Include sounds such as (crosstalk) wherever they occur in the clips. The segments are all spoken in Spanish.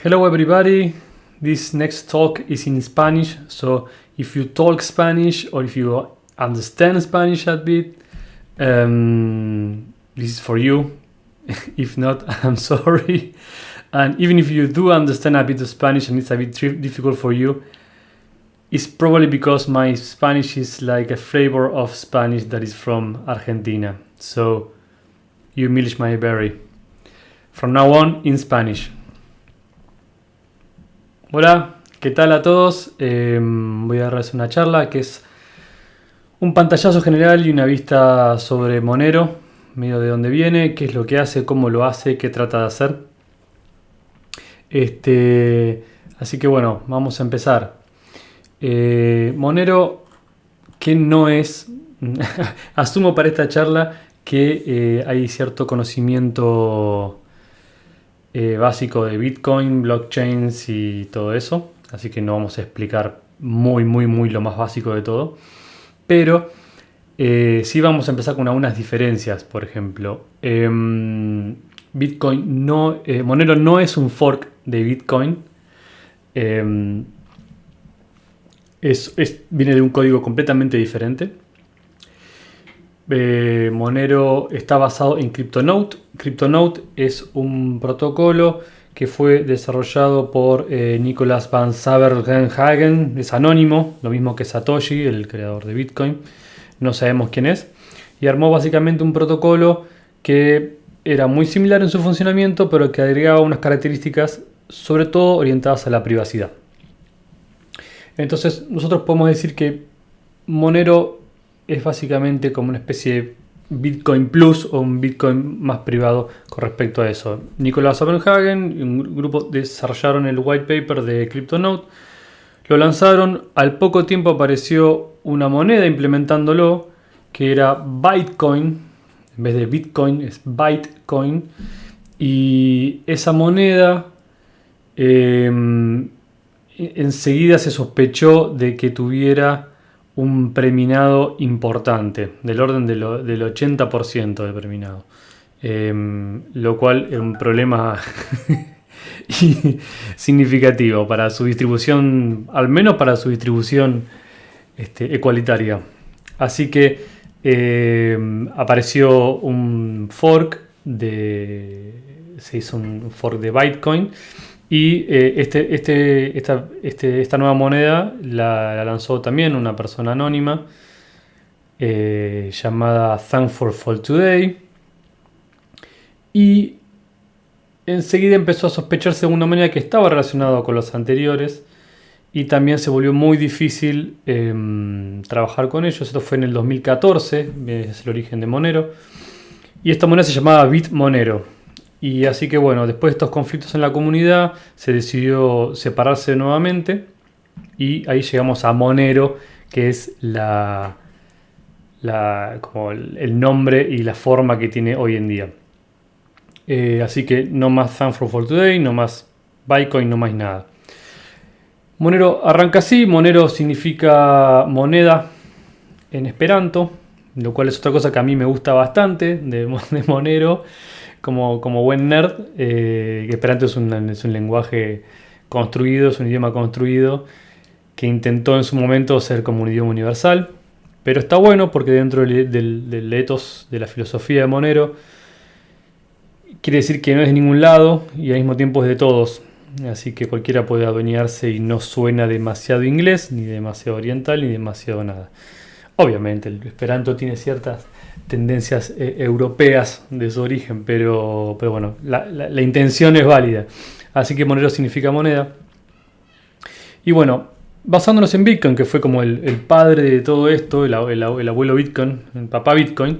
Hello everybody, this next talk is in Spanish, so if you talk Spanish or if you understand Spanish a bit, um, this is for you. (laughs) if not, (laughs) I'm sorry. And even if you do understand a bit of Spanish and it's a bit difficult for you, it's probably because my Spanish is like a flavor of Spanish that is from Argentina. So you milish my berry. From now on, in Spanish. Hola, ¿qué tal a todos? Em, voy a darles una charla que es un pantallazo general y una vista sobre Monero, medio de dónde viene, qué es lo que hace, cómo lo hace, qué trata de hacer. Este, así que bueno, vamos a empezar. Eh, Monero, que no es, (laughs) asumo para esta charla que eh, hay cierto conocimiento eh, básico de Bitcoin, blockchains y todo eso. Así que no vamos a explicar muy, muy, muy lo más básico de todo. Pero eh, sí vamos a empezar con algunas diferencias. Por ejemplo, em, Bitcoin no, eh, Monero no es un fork de Bitcoin. Em, viene de un código completamente diferente. Eh, Monero está basado en CryptoNote. CryptoNote es un protocolo que fue desarrollado por eh, Nicolas van Saberhagen, es anónimo, lo mismo que Satoshi, el creador de Bitcoin, no sabemos quién es, y armó básicamente un protocolo que era muy similar en su funcionamiento, pero que agregaba unas características sobre todo orientadas a la privacidad. Entonces nosotros podemos decir que Monero es básicamente como una especie de Bitcoin Plus o un Bitcoin más privado con respecto a eso. Nicolás Oppenhagen y un grupo desarrollaron el white paper de CryptoNote, lo lanzaron, al poco tiempo apareció una moneda implementándolo que era Bitcoin, en vez de Bitcoin es Bitcoin, y esa moneda em, enseguida se sospechó de que tuviera un preminado importante, del orden del 80% del preminado. Em, lo cual es un problema (laughs) significativo para su distribución, al menos para su distribución este, ecualitaria. Así que em, apareció un fork de. se hizo un fork de Bitcoin y eh, este, este, esta, este, esta, nueva moneda la, lanzó también una persona anónima eh, llamada Thankful for Today. Y enseguida empezó a sospecharse de una moneda que estaba relacionada con los anteriores. Y también se volvió muy difícil em, trabajar con ellos. Esto fue en el 2014, es el origen de Monero. Y esta moneda se llamaba BitMonero. Y así que bueno, después de estos conflictos en la comunidad, se decidió separarse nuevamente y ahí llegamos a Monero, que es la, el nombre y la forma que tiene hoy en día. Eh, así que no más Thankful for Today, no más Bitcoin, no más nada. Monero arranca así, Monero significa moneda en Esperanto, lo cual es otra cosa que a mí me gusta bastante de (laughs) Monero como, buen nerd, eh, Esperanto es un, es un lenguaje construido, es un idioma construido que intentó en su momento ser como un idioma universal, pero está bueno porque dentro del, del, ethos de la filosofía de Monero quiere decir que no es de ningún lado y al mismo tiempo es de todos. Así que cualquiera puede adueñarse y no suena demasiado inglés, ni demasiado oriental, ni demasiado nada. Obviamente, el Esperanto tiene ciertas tendencias eh, europeas de su origen, pero, pero bueno, la, intención es válida. Así que Monero significa moneda. Y bueno, basándonos en Bitcoin, que fue como el, padre de todo esto, el, abuelo Bitcoin, el papá Bitcoin,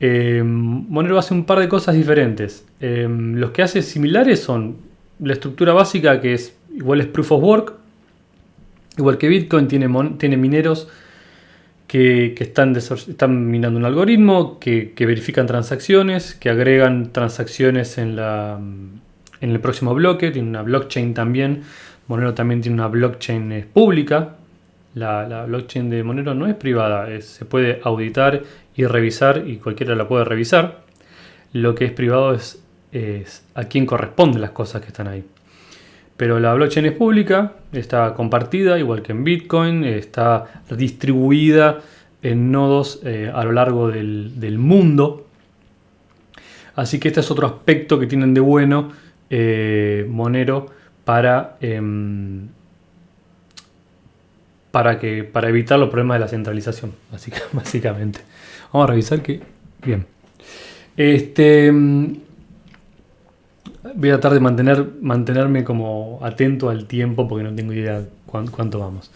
eh, Monero hace un par de cosas diferentes. Eh, los que hace similares son la estructura básica, que es igual es Proof of Work, igual que Bitcoin, tiene, tiene mineros que, están, están, minando un algoritmo, que, verifican transacciones, que agregan transacciones en, la, en el próximo bloque, tiene una blockchain también. Monero también tiene una blockchain eh, pública. La, blockchain de Monero no es privada, se puede auditar y revisar y cualquiera la puede revisar. Lo que es privado es, es a quién corresponden las cosas que están ahí. Pero la blockchain es pública, está compartida, igual que en Bitcoin, está distribuida en nodos eh, a lo largo del, mundo. Así que este es otro aspecto que tienen de bueno eh, Monero para, em, para, que, para evitar los problemas de la centralización, (laughs) básicamente. Vamos a revisar que... Bien. Este, em, voy a tratar de mantener, mantenerme como atento al tiempo porque no tengo idea cuánto, vamos.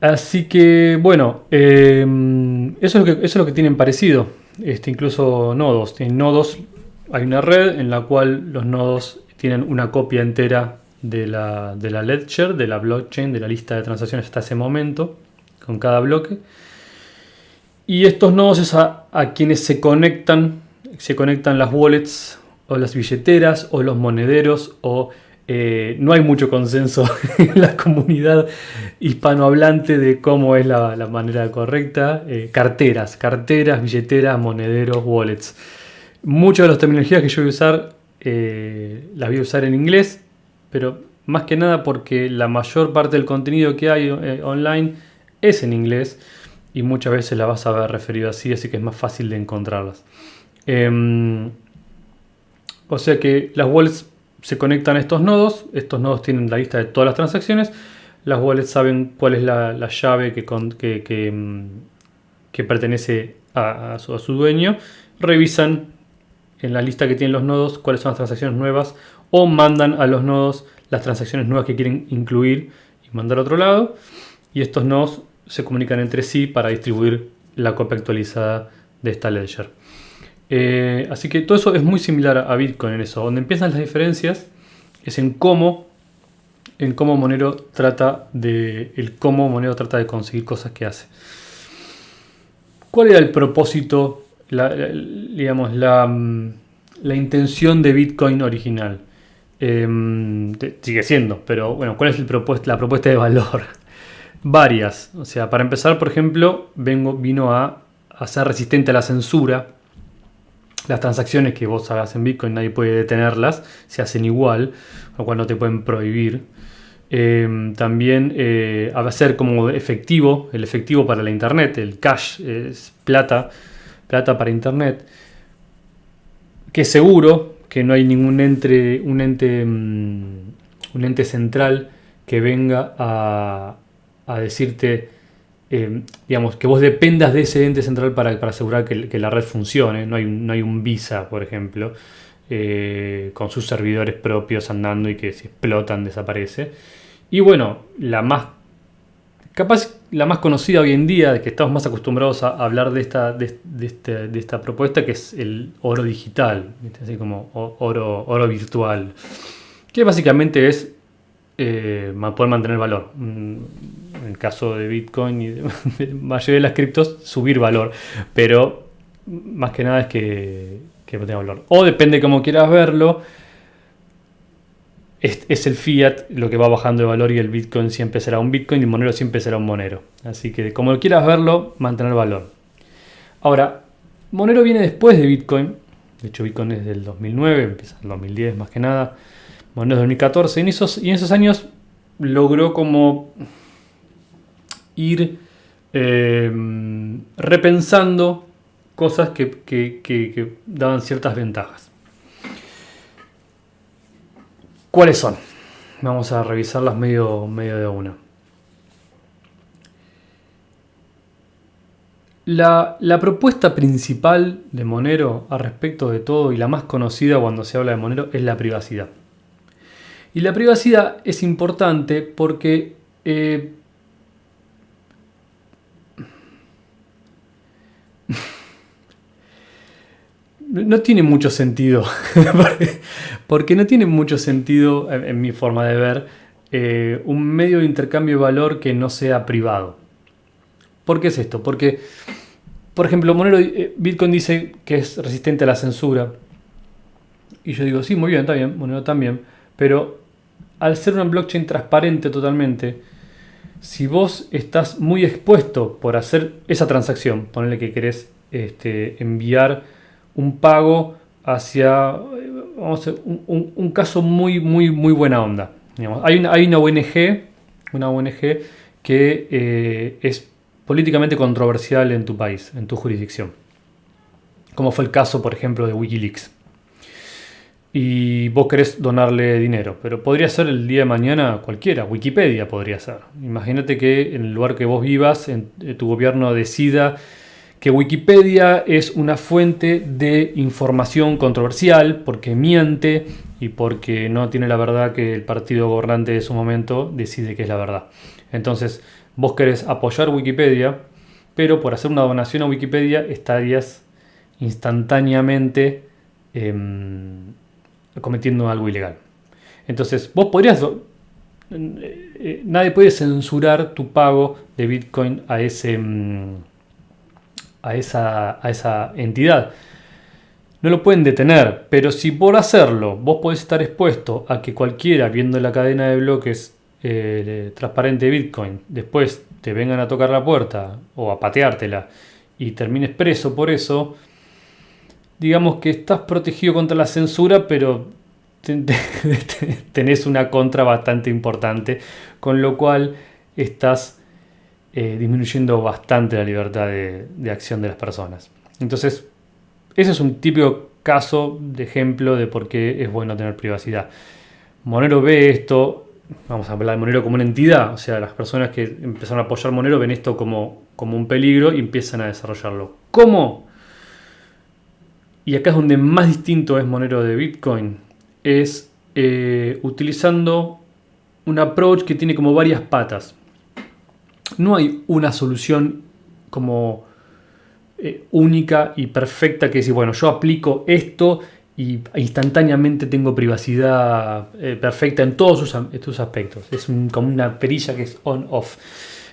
Así que, bueno, em, eso, es lo que, tienen parecido. Este, incluso nodos. Tienen nodos, hay una red en la cual los nodos tienen una copia entera de la, de la ledger, de la blockchain, de la lista de transacciones hasta ese momento, con cada bloque. Y estos nodos es a, a quienes se conectan, se conectan las wallets o las billeteras o los monederos o eh, no hay mucho consenso (laughs) en la comunidad hispanohablante de cómo es la, manera correcta. Eh, carteras, carteras, billeteras, monederos, wallets. Muchas de las terminologías que yo voy a usar eh, las voy a usar en inglés, pero más que nada porque la mayor parte del contenido que hay online es en inglés y muchas veces la vas a ver referido así, así que es más fácil de encontrarlas. O sea que las wallets se conectan a estos nodos, estos nodos tienen la lista de todas las transacciones, las wallets saben cuál es la, llave que, mm, que, pertenece a, su, dueño, revisan en la lista que tienen los nodos cuáles son las transacciones nuevas o mandan a los nodos las transacciones nuevas que quieren incluir y mandar a otro lado y estos nodos se comunican entre sí para distribuir la copia actualizada de esta ledger. Eh, así que todo eso es muy similar a Bitcoin en eso. Donde empiezan las diferencias es en cómo, en cómo Monero trata de, el cómo Monero trata de conseguir cosas que hace. ¿Cuál era el propósito, digamos, la, la, intención de Bitcoin original? Em, sigue siendo, pero bueno, ¿cuál es la propuesta de valor? (laughs) Varias. O sea, para empezar, por ejemplo, vengo, vino a, a ser resistente a la censura las transacciones que vos hagas en Bitcoin nadie puede detenerlas, se hacen igual, lo cual no te pueden prohibir. Em, también eh, a ser como efectivo, el efectivo para la internet, el cash es plata, plata para internet, que es seguro, que no hay ningún ente, un ente, mm, un ente central que venga a, a decirte eh, digamos, que vos dependas de ese ente central para, asegurar que, la red funcione. No hay, no hay un Visa, por ejemplo, eh, con sus servidores propios andando y que si explotan desaparece. Y bueno, la más capaz la más conocida hoy en día, que estamos más acostumbrados a hablar de esta, de, este, de esta propuesta, que es el oro digital, así como oro, oro virtual, que básicamente es eh, poder mantener valor. En el caso de Bitcoin y (laughs) de la mayoría de las criptos, subir valor. Pero más que nada es que, que tenga valor. O depende cómo quieras verlo. Es, el fiat lo que va bajando de valor y el Bitcoin siempre será un Bitcoin y el Monero siempre será un Monero. Así que como quieras verlo, mantener valor. Ahora, Monero viene después de Bitcoin. De hecho, Bitcoin es del 2009, empieza el 2010 más que nada. Monero es 2014. En esos, y en esos años logró como ir eh, repensando cosas que, daban ciertas ventajas. ¿Cuáles son? Vamos a revisarlas medio, medio de una. La, la, propuesta principal de Monero al respecto de todo y la más conocida cuando se habla de Monero es la privacidad. Y la privacidad es importante porque eh, no tiene mucho sentido, (laughs) porque no tiene mucho sentido, en, mi forma de ver, eh, un medio de intercambio de valor que no sea privado. ¿Por qué es esto? Porque, por ejemplo, Monero, eh, Bitcoin dice que es resistente a la censura. Y yo digo, sí, muy bien, está bien, Monero también. Pero al ser una blockchain transparente totalmente, si vos estás muy expuesto por hacer esa transacción, ponerle que querés este, enviar un pago hacia, vamos a un, caso muy, muy, muy buena onda. hay, una, hay una ONG, una ONG que eh, es políticamente controversial en tu país, en tu jurisdicción. Como fue el caso, por ejemplo, de Wikileaks. Y vos querés donarle dinero, pero podría ser el día de mañana cualquiera, Wikipedia podría ser. Imagínate que en el lugar que vos vivas, en, eh, tu gobierno decida que Wikipedia es una fuente de información controversial porque miente y porque no tiene la verdad que el partido gobernante de su momento decide que es la verdad. Entonces, vos querés apoyar Wikipedia, pero por hacer una donación a Wikipedia estarías instantáneamente em, cometiendo algo ilegal. Entonces, vos podrías... Eh, eh, nadie puede censurar tu pago de Bitcoin a ese... Em, a esa, entidad. No lo pueden detener, pero si por hacerlo vos podés estar expuesto a que cualquiera viendo la cadena de bloques eh, transparente de Bitcoin después te vengan a tocar la puerta o a pateártela y termines preso por eso, digamos que estás protegido contra la censura, pero (laughs) tenés una contra bastante importante, con lo cual estás eh, disminuyendo bastante la libertad de, acción de las personas. Entonces, ese es un típico caso de ejemplo de por qué es bueno tener privacidad. Monero ve esto, vamos a hablar de Monero como una entidad, o sea, las personas que empezaron a apoyar Monero ven esto como, como un peligro y empiezan a desarrollarlo. ¿Cómo? Y acá es donde más distinto es Monero de Bitcoin, es eh, utilizando un approach que tiene como varias patas no hay una solución como eh, única y perfecta que decir, bueno, yo aplico esto y instantáneamente tengo privacidad eh, perfecta en todos sus, estos aspectos. Es como una perilla que es on-off.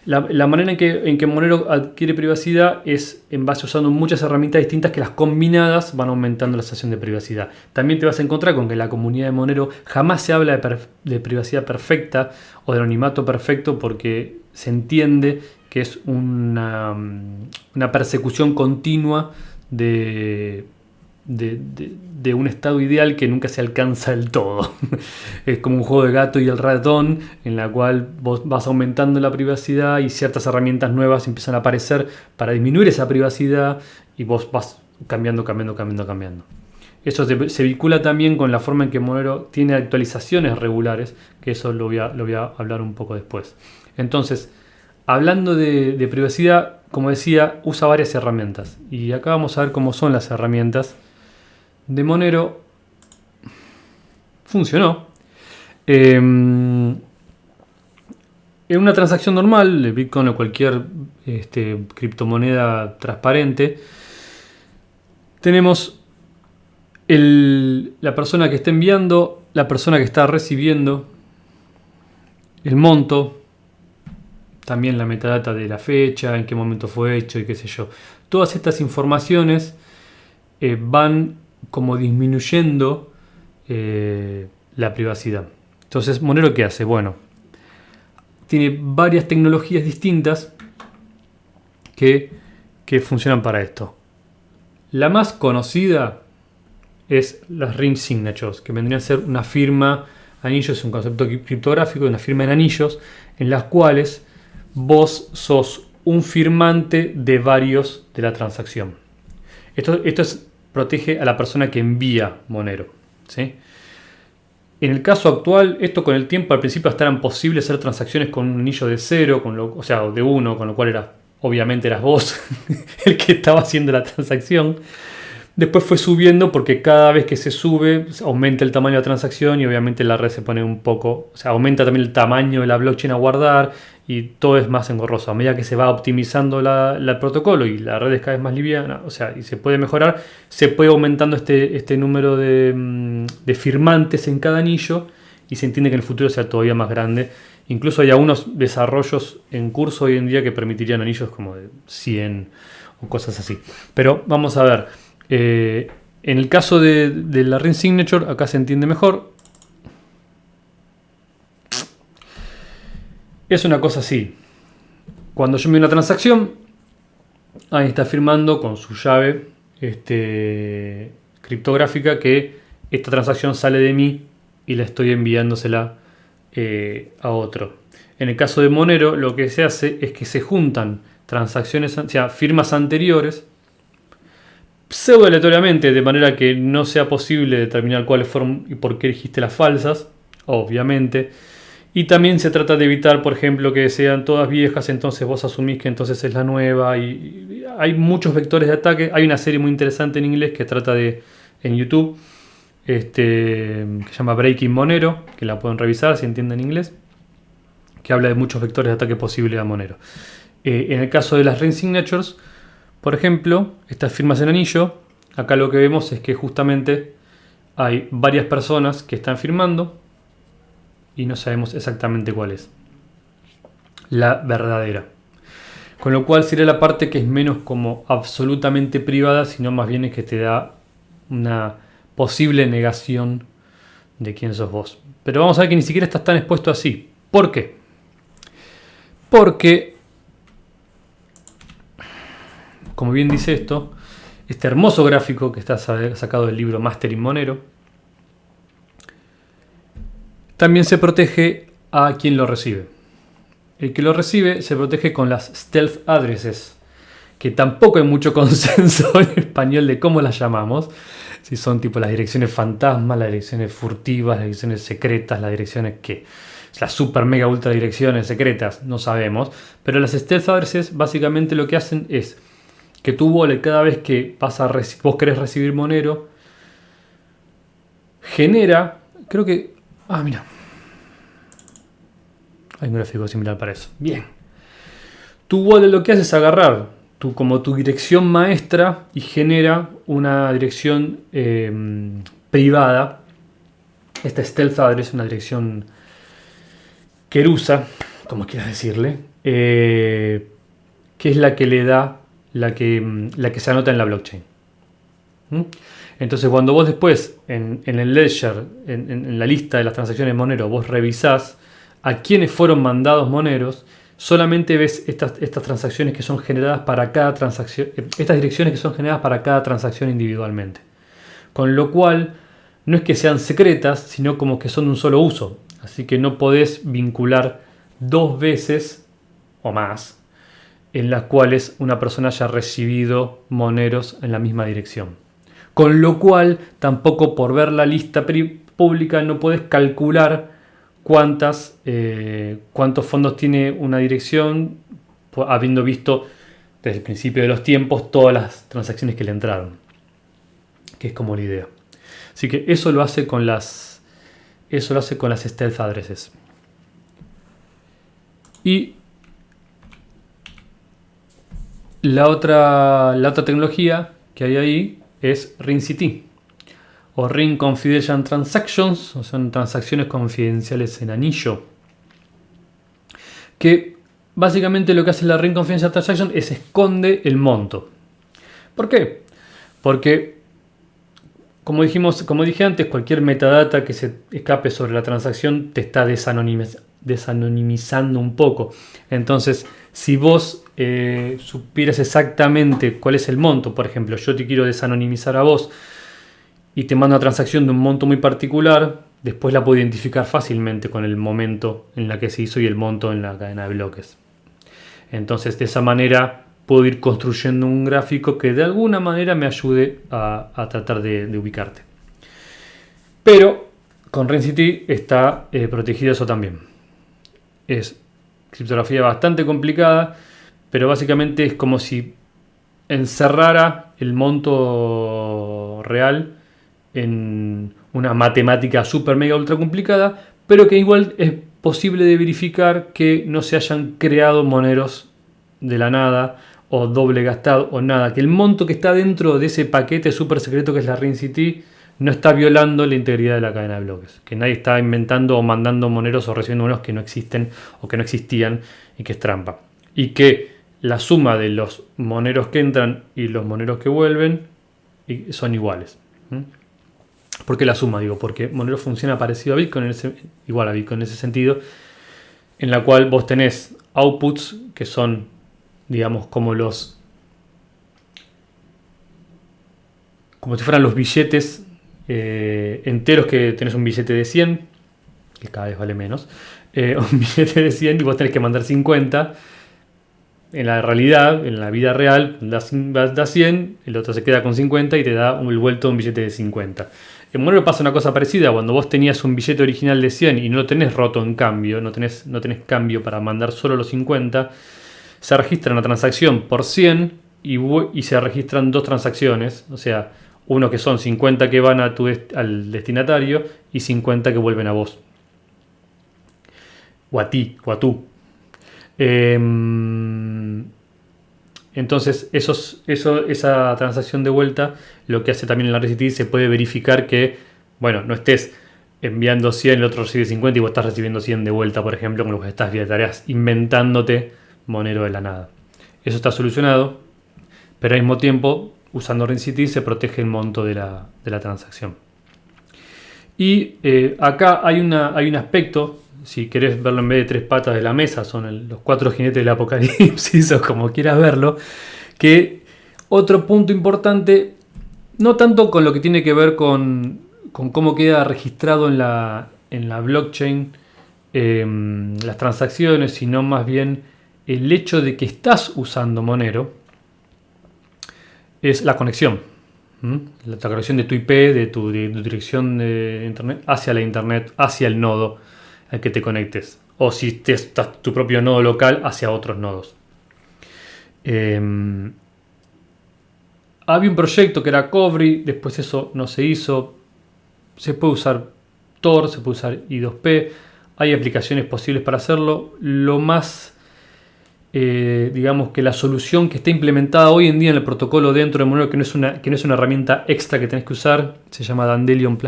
La, manera en que, en que Monero adquiere privacidad es en base usando muchas herramientas distintas que las combinadas van aumentando la sensación de privacidad. También te vas a encontrar con que la comunidad de Monero jamás se habla de, privacidad perfecta o de anonimato perfecto porque se entiende que es una, una persecución continua de, de, un estado ideal que nunca se alcanza del todo. (laughs) es como un juego de gato y el ratón, en la cual vos vas aumentando la privacidad y ciertas herramientas nuevas empiezan a aparecer para disminuir esa privacidad y vos vas cambiando, cambiando, cambiando, cambiando. Eso se, vincula también con la forma en que Monero tiene actualizaciones regulares, que eso lo voy a, lo voy a hablar un poco después. Entonces, hablando de, privacidad, como decía, usa varias herramientas. Y acá vamos a ver cómo son las herramientas de Monero. Funcionó. Em, en una transacción normal de Bitcoin o cualquier este, criptomoneda transparente, tenemos la persona que está enviando, la persona que está recibiendo, el monto, también la metadata de la fecha, en qué momento fue hecho y qué sé yo. Todas estas informaciones eh, van como disminuyendo eh, la privacidad. Entonces, Monero, ¿qué hace? Bueno, tiene varias tecnologías distintas que, que funcionan para esto. La más conocida es las ring signatures, que vendrían a ser una firma, anillos es un concepto criptográfico, una firma en anillos, en las cuales vos sos un firmante de varios de la transacción. Esto, esto protege a la persona que envía Monero. ¿sí? En el caso actual, esto con el tiempo al principio estaban posibles hacer transacciones con un anillo de cero, con lo, o sea, de uno, con lo cual era, obviamente eras vos (laughs) el que estaba haciendo la transacción. Después fue subiendo porque cada vez que se sube aumenta el tamaño de la transacción y obviamente la red se pone un poco, o sea, aumenta también el tamaño de la blockchain a guardar y todo es más engorroso. A medida que se va optimizando el protocolo y la red es cada vez más liviana, o sea, y se puede mejorar, se puede aumentando este, este número de, mm, de firmantes en cada anillo y se entiende que en el futuro sea todavía más grande. Incluso hay algunos desarrollos en curso hoy en día que permitirían anillos como de 100 o cosas así. Pero vamos a ver. Eh, en el caso de, la ring signature, acá se entiende mejor. Es una cosa así. Cuando yo envío una transacción, ahí está firmando con su llave este, criptográfica que esta transacción sale de mí y la estoy enviándosela eh, a otro. En el caso de Monero, lo que se hace es que se juntan transacciones, o sea, firmas anteriores, pseudo aleatoriamente, de manera que no sea posible determinar cuáles fueron y por qué elegiste las falsas, obviamente. Y también se trata de evitar, por ejemplo, que sean todas viejas, entonces vos asumís que entonces es la nueva. Y hay muchos vectores de ataque. Hay una serie muy interesante en inglés que trata de, en YouTube, este, que se llama Breaking Monero, que la pueden revisar si entienden inglés, que habla de muchos vectores de ataque posible a Monero. Eh, en el caso de las ring signatures, por ejemplo, estas firmas en anillo, acá lo que vemos es que justamente hay varias personas que están firmando y no sabemos exactamente cuál es la verdadera. Con lo cual sería la parte que es menos como absolutamente privada, sino más bien es que te da una posible negación de quién sos vos. Pero vamos a ver que ni siquiera estás tan expuesto así. ¿Por qué? Porque, como bien dice esto, este hermoso gráfico que está sacado del libro Mastering Monero, también se protege a quien lo recibe. El que lo recibe se protege con las stealth addresses, que tampoco hay mucho (laughs) consenso en español de cómo las llamamos. Si son tipo las direcciones fantasmas, las direcciones furtivas, las direcciones secretas, las direcciones que... Las super mega ultra direcciones secretas, no sabemos. Pero las stealth addresses básicamente lo que hacen es que tu wallet cada vez que vas a vos querés recibir Monero, genera, creo que... Ah, mira. Hay un gráfico similar para eso. Bien. Tu wallet lo que hace es agarrar como tu dirección maestra y genera una dirección em, privada. Esta stealth address es una dirección querusa, como quieras decirle, eh, que es la que le da la que, em, la que se anota en la blockchain. ¿Mm? Entonces cuando vos después en, el ledger, en, la lista de las transacciones Monero, vos revisás a quiénes fueron mandados Moneros, solamente ves estas, estas transacciones que son generadas para cada transacción, estas direcciones que son generadas para cada transacción individualmente. Con lo cual, no es que sean secretas, sino como que son de un solo uso. Así que no podés vincular dos veces o más en las cuales una persona haya recibido moneros en la misma dirección. Con lo cual, tampoco por ver la lista pública no puedes calcular cuántas, eh, cuántos fondos tiene una dirección, habiendo visto desde el principio de los tiempos todas las transacciones que le entraron. Que es como la idea. Así que eso lo hace con las, eso lo hace con las stealth addresses. Y la otra, la otra tecnología que hay ahí es RingCT o Ring Confidential Transactions, o son transacciones confidenciales en anillo. Que básicamente lo que hace la Ring Confidential Transaction es esconde el monto. ¿Por qué? Porque, como, dijimos, como dije antes, cualquier metadata que se escape sobre la transacción te está desanonimizando un poco. Entonces, si vos eh, supieras exactamente cuál es el monto, por ejemplo, yo te quiero desanonimizar a vos, y te manda una transacción de un monto muy particular, después la puedo identificar fácilmente con el momento en la que se hizo y el monto en la cadena de bloques. Entonces de esa manera puedo ir construyendo un gráfico que de alguna manera me ayude a, tratar de, ubicarte. Pero con RenCity está eh, protegido eso también. Es criptografía bastante complicada, pero básicamente es como si encerrara el monto real en una matemática super mega ultra complicada, pero que igual es posible de verificar que no se hayan creado moneros de la nada o doble gastado o nada, que el monto que está dentro de ese paquete super secreto que es la City no está violando la integridad de la cadena de bloques, que nadie está inventando o mandando moneros o recibiendo moneros que no existen o que no existían y que es trampa. Y que la suma de los moneros que entran y los moneros que vuelven son iguales. ¿Por qué la suma? Digo, porque Monero funciona parecido a Bitcoin, ese, igual a Bitcoin en ese sentido, en la cual vos tenés outputs que son, digamos, como los... como si fueran los billetes eh, enteros que tenés un billete de 100, que cada vez vale menos, eh, (laughs) un billete de 100 y vos tenés que mandar 50. En la realidad, en la vida real, das, 100, el otro se queda con 50 y te da el vuelto un billete de 50. En Monero pasa una cosa parecida, cuando vos tenías un billete original de 100 y no lo tenés roto en cambio, no tenés, no tenés cambio para mandar solo los 50, se registra una transacción por 100 y, y se registran dos transacciones, o sea, uno que son 50 que van al destinatario y 50 que vuelven a vos. O a ti, o a tú. Em, entonces, esa transacción de vuelta, lo que hace también en la RCT, se puede verificar que, bueno, no estés enviando 100, el otro recibe 50 y vos estás recibiendo 100 de vuelta, por ejemplo, con lo que estás vía tareas inventándote monero de la nada. Eso está solucionado, pero al mismo tiempo usando RenCity se protege el monto de la, transacción. Y eh, acá hay, una, hay un aspecto, si querés verlo en vez de tres patas de la mesa, son los cuatro jinetes del apocalipsis (laughs) o como quieras verlo, que otro punto importante, no tanto con lo que tiene que ver con, cómo queda registrado en la, en la blockchain em, las transacciones, sino más bien el hecho de que estás usando Monero, es la conexión. La, conexión de tu IP, de tu, dirección de internet hacia la internet, hacia el nodo al que te conectes. O si te, estás tu propio nodo local hacia otros nodos. Em, había un proyecto que era Covry, después eso no se hizo. Se puede usar Tor, se puede usar I2P. Hay aplicaciones posibles para hacerlo. Lo más eh, digamos que la solución que está implementada hoy en día en el protocolo dentro de Monero, que no es una, que no es una herramienta extra que tenés que usar, se llama Dandelion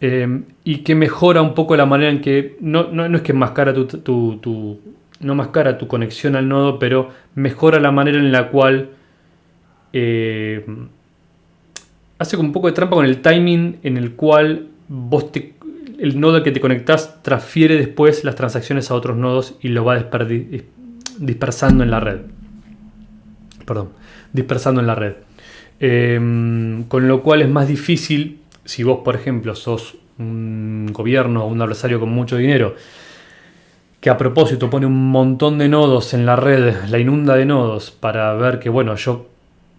eh, y que mejora un poco la manera en que, no, no, es que mascara tu, tu, no mascara tu conexión al nodo, pero mejora la manera en la cual eh, hace como un poco de trampa con el timing en el cual vos el nodo al que te conectás transfiere después las transacciones a otros nodos y lo va a desperdiciar dispersando en la red. Perdón, dispersando en la red. Em, con lo cual es más difícil, si vos, por ejemplo, sos un gobierno o un adversario con mucho dinero, que a propósito pone un montón de nodos en la red, (laughs) la inunda de nodos, para ver que, bueno, yo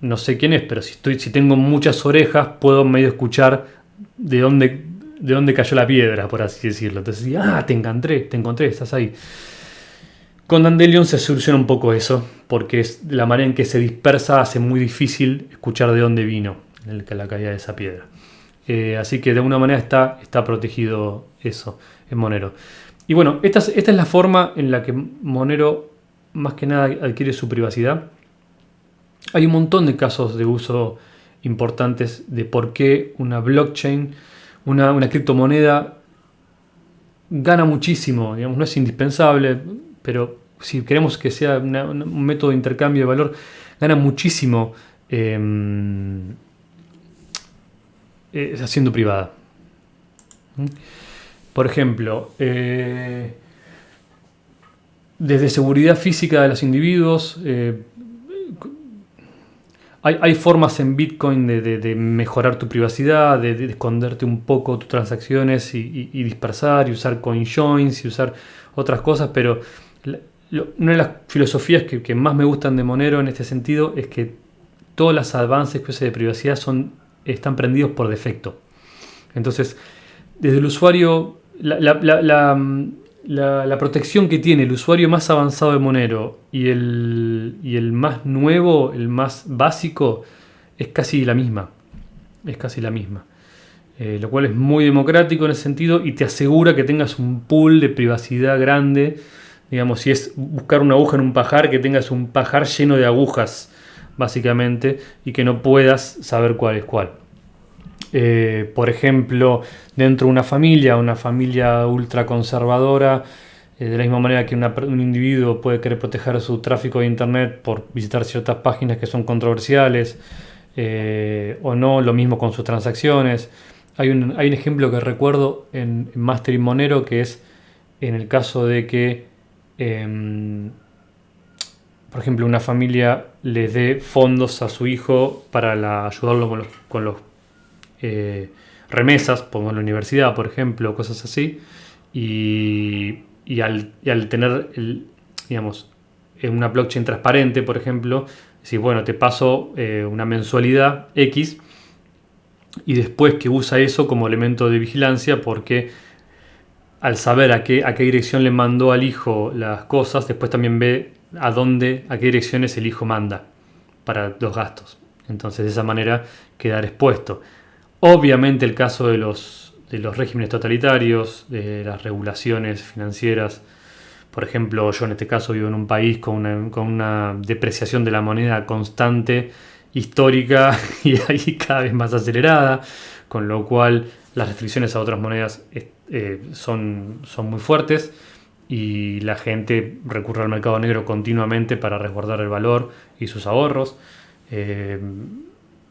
no sé quién es, pero si, estoy, si tengo muchas orejas, puedo medio escuchar de dónde, de dónde cayó la piedra, por así decirlo. Entonces, ah, te encontré, te encontré, estás ahí. Con Dandelion se soluciona un poco eso, porque es la manera en que se dispersa hace muy difícil escuchar de dónde vino la caída de esa piedra. Eh, así que de alguna manera está, está protegido eso en Monero. Y bueno, esta es, esta es la forma en la que Monero más que nada adquiere su privacidad. Hay un montón de casos de uso importantes de por qué una blockchain, una, una criptomoneda, gana muchísimo, digamos, no es indispensable, pero si queremos que sea un método de intercambio de valor, gana muchísimo em, eh, haciendo privada. ¿Mm? Por ejemplo, eh, desde seguridad física de los individuos, eh, hay, formas en Bitcoin de, mejorar tu privacidad, de, esconderte un poco tus transacciones y dispersar y usar CoinJoins y usar otras cosas, pero una de las filosofías que, más me gustan de Monero en este sentido es que todos los avances que de privacidad son, están prendidos por defecto. Entonces, desde el usuario, la, protección que tiene el usuario más avanzado de Monero y el, el más nuevo, el más básico, es casi la misma. Es casi la misma. Eh, lo cual es muy democrático en ese sentido y te asegura que tengas un pool de privacidad grande Digamos, si es buscar una aguja en un pajar, que tengas un pajar lleno de agujas, básicamente, y que no puedas saber cuál es cuál. Eh, por ejemplo, dentro de una familia, una familia ultraconservadora, eh, de la misma manera que un individuo puede querer proteger su tráfico de internet por visitar ciertas páginas que son controversiales, eh, o no, lo mismo con sus transacciones. Hay un, hay un ejemplo que recuerdo en, en Monero que es en el caso de que Em, por ejemplo, una familia le dé fondos a su hijo para ayudarlo con los, eh, remesas, en la universidad, por ejemplo, cosas así. Y, al, tener, digamos, en una blockchain transparente, por ejemplo, si bueno, te paso eh, una mensualidad X y después que usa eso como elemento de vigilancia porque al saber a qué, a qué dirección le mandó al hijo las cosas, después también ve a dónde, a qué direcciones el hijo manda para los gastos. Entonces de esa manera quedar expuesto. Obviamente el caso de los, de los regímenes totalitarios, de las regulaciones financieras, por ejemplo, yo en este caso vivo en un país con una, con una depreciación de la moneda constante, histórica (laughs) y ahí cada vez más acelerada, con lo cual las restricciones a otras monedas eh, son, son muy fuertes y la gente recurre al mercado negro continuamente para resguardar el valor y sus ahorros. Eh,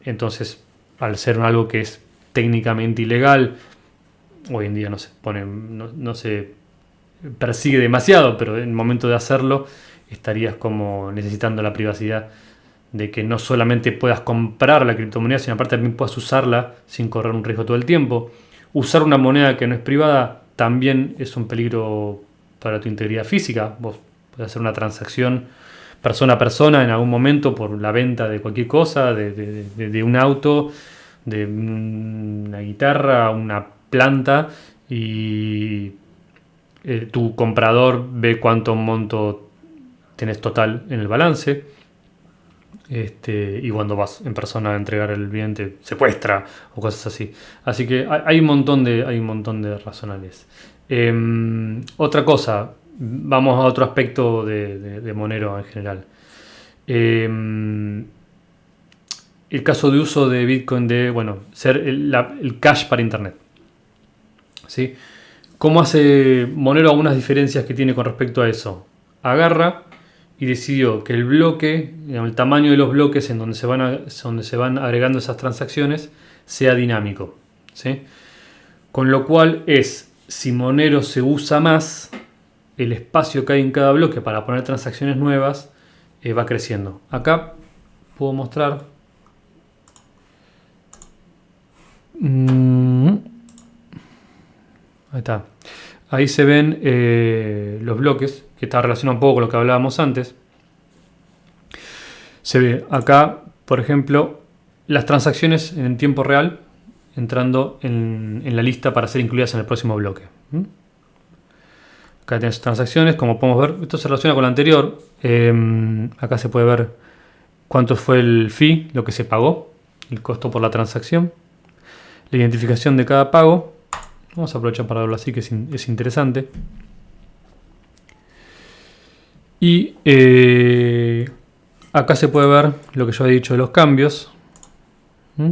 entonces, al ser algo que es técnicamente ilegal, hoy en día no se pone, no, se persigue demasiado, pero en el momento de hacerlo estarías como necesitando la privacidad de que no solamente puedas comprar la criptomoneda, sino aparte también puedas usarla sin correr un riesgo todo el tiempo. Usar una moneda que no es privada también es un peligro para tu integridad física. Vos puedes hacer una transacción persona a persona en algún momento por la venta de cualquier cosa, de, un auto, de una guitarra, una planta y eh, tu comprador ve cuánto monto tenés total en el balance este, y cuando vas en persona a entregar el bien te secuestra o cosas así. Así que hay, un montón de, hay un montón de. Em, otra cosa, vamos a otro aspecto de, Monero en general. Em, el caso de uso de Bitcoin de, bueno, ser el, cash para Internet. ¿Sí? ¿Cómo hace Monero algunas diferencias que tiene con respecto a eso? Agarra y decidió que el bloque, el tamaño de los bloques en donde se van, donde se van agregando esas transacciones, sea dinámico. ¿sí? Con lo cual es, si Monero se usa más, el espacio que hay en cada bloque para poner transacciones nuevas eh, va creciendo. Acá puedo mostrar... Mm. Ahí está. Ahí se ven eh, los bloques, que está relacionado un poco con lo que hablábamos antes. Se ve acá, por ejemplo, las transacciones en tiempo real entrando en, la lista para ser incluidas en el próximo bloque. Acá tienes transacciones, como podemos ver, esto se relaciona con lo anterior. Em, acá se puede ver cuánto fue el fee, lo que se pagó, el costo por la transacción, la identificación de cada pago Vamos a aprovechar para verlo así, que es, interesante. Y eh, acá se puede ver lo que yo he dicho de los cambios. ¿Mm?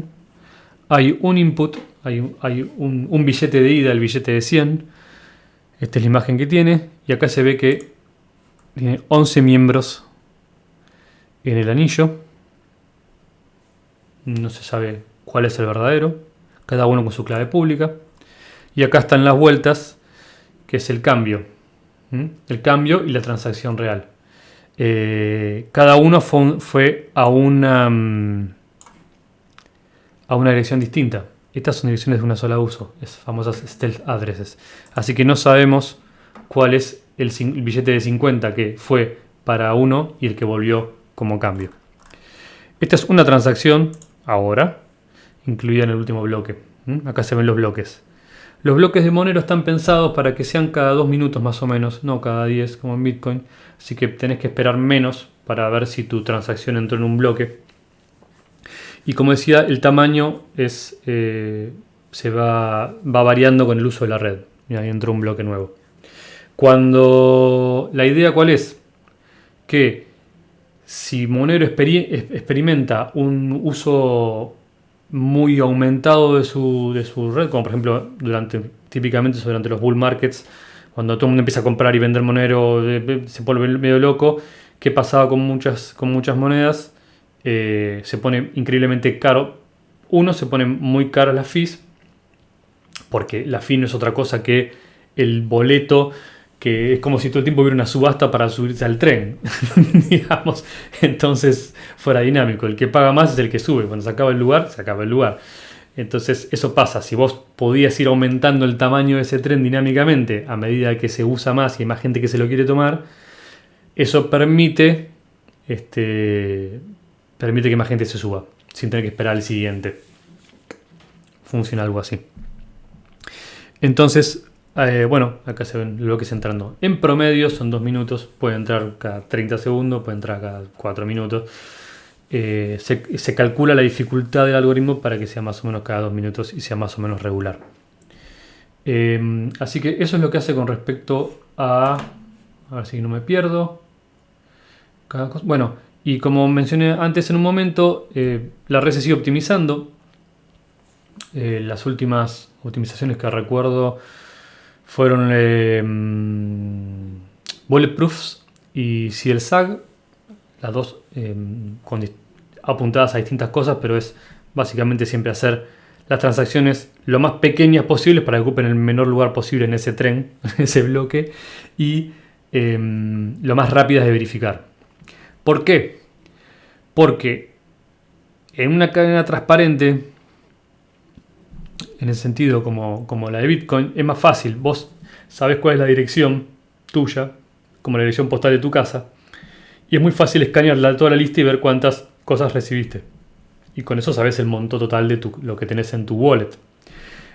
Hay un input, hay, un, billete de ida, el billete de 100. Esta es la imagen que tiene. Y acá se ve que tiene 11 miembros en el anillo. No se sabe cuál es el verdadero. Cada uno con su clave pública. Y acá están las vueltas, que es el cambio. El cambio y la transacción real. Eh, cada uno fue, a, una, mm, a una dirección distinta. Estas son direcciones de una sola uso, es famosas stealth addresses. Así que no sabemos cuál es el, billete de 50 que fue para uno y el que volvió como cambio. Esta es una transacción ahora, incluida en el último bloque. Acá se ven los bloques. Los bloques de Monero están pensados para que sean cada dos minutos más o menos, no cada 10 como en Bitcoin. Así que tenés que esperar menos para ver si tu transacción entró en un bloque. Y como decía, el tamaño eh, se va, va, variando con el uso de la red. Ahí entró un bloque nuevo. Cuando la idea cuál es? Que si Monero experimenta un uso muy aumentado de su, de su red, como por ejemplo durante, típicamente durante los bull markets, cuando todo el mundo empieza a comprar y vender monero, se vuelve medio loco. ¿Qué pasaba con muchas, con muchas monedas? Eh, se pone increíblemente caro. Uno, se pone muy caro las fees, porque la fee no es otra cosa que el boleto que es como si todo el tiempo hubiera una subasta para subirse al tren, (laughs) digamos. Entonces fuera dinámico. El que paga más es el que sube. Cuando se acaba el lugar, se acaba el lugar. Entonces eso pasa, si vos podías ir aumentando el tamaño de ese tren dinámicamente a medida que se usa más y hay más gente que se lo quiere tomar, eso permite, este, permite que más gente se suba sin tener que esperar al siguiente. Funciona algo así. Entonces, eh, bueno, acá se ven lo que es entrando. En promedio son dos minutos, puede entrar cada 30 segundos, puede entrar cada 4 minutos. Eh, se, calcula la dificultad del algoritmo para que sea más o menos cada dos minutos y sea más o menos regular. Eh, así que eso es lo que hace con respecto a... A ver si no me pierdo. bueno, y como mencioné antes en un momento, eh, la red se sigue optimizando. las últimas optimizaciones que recuerdo fueron Bulletproofs y CLSAG las dos em, apuntadas a distintas cosas, pero es básicamente siempre hacer las transacciones lo más pequeñas posibles para que ocupen el menor lugar posible en ese tren, (laughs) en ese bloque, y em, lo más rápidas de verificar. ¿Por qué? Porque en una cadena transparente, en el sentido como, como la de Bitcoin, es más fácil. Vos sabés cuál es la dirección tuya, como la dirección postal de tu casa, y es muy fácil escanear toda la lista y ver cuántas cosas recibiste. Y con eso sabes el monto total de lo que tenés en tu wallet.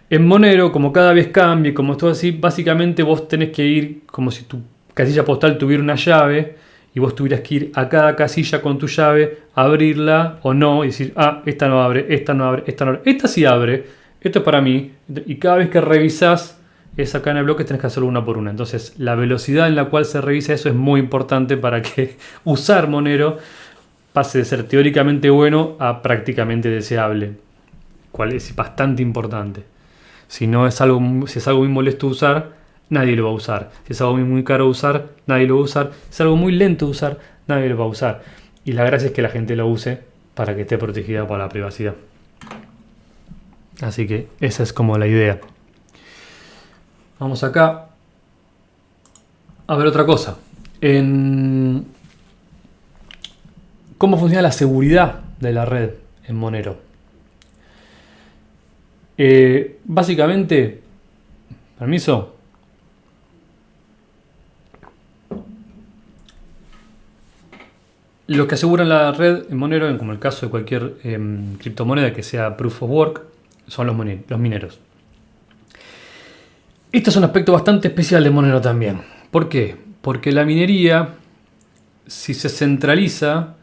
En Monero, como cada vez cambia, como todo así, básicamente vos tenés que ir como si tu casilla postal tuviera una llave y vos tuvieras que ir a cada casilla con tu llave, abrirla o no y decir, ah, esta no abre, esta no abre, esta no abre, esta sí abre, esto es para mí. Y cada vez que revisas esa cadena de bloques tenés que hacerlo una por una. Entonces la velocidad en la cual se revisa eso es muy importante para que (laughs) usar Monero pase de ser teóricamente bueno a prácticamente deseable. Cual es bastante importante. Si no es algo, si es algo muy molesto usar, nadie lo va a usar. Si es algo muy, muy caro usar, nadie lo va a usar. Si es algo muy lento usar, nadie lo va a usar. Y la gracia es que la gente lo use para que esté protegida por la privacidad. Así que esa es como la idea. Vamos acá a ver otra cosa. En cómo funciona la seguridad de la red en Monero. Eh, básicamente, permiso. Los que aseguran la red en Monero, como el caso de cualquier em, criptomoneda que sea Proof of Work, son los, mineros. Este es un aspecto bastante especial de Monero también. ¿Por qué? Porque la minería, si se centraliza,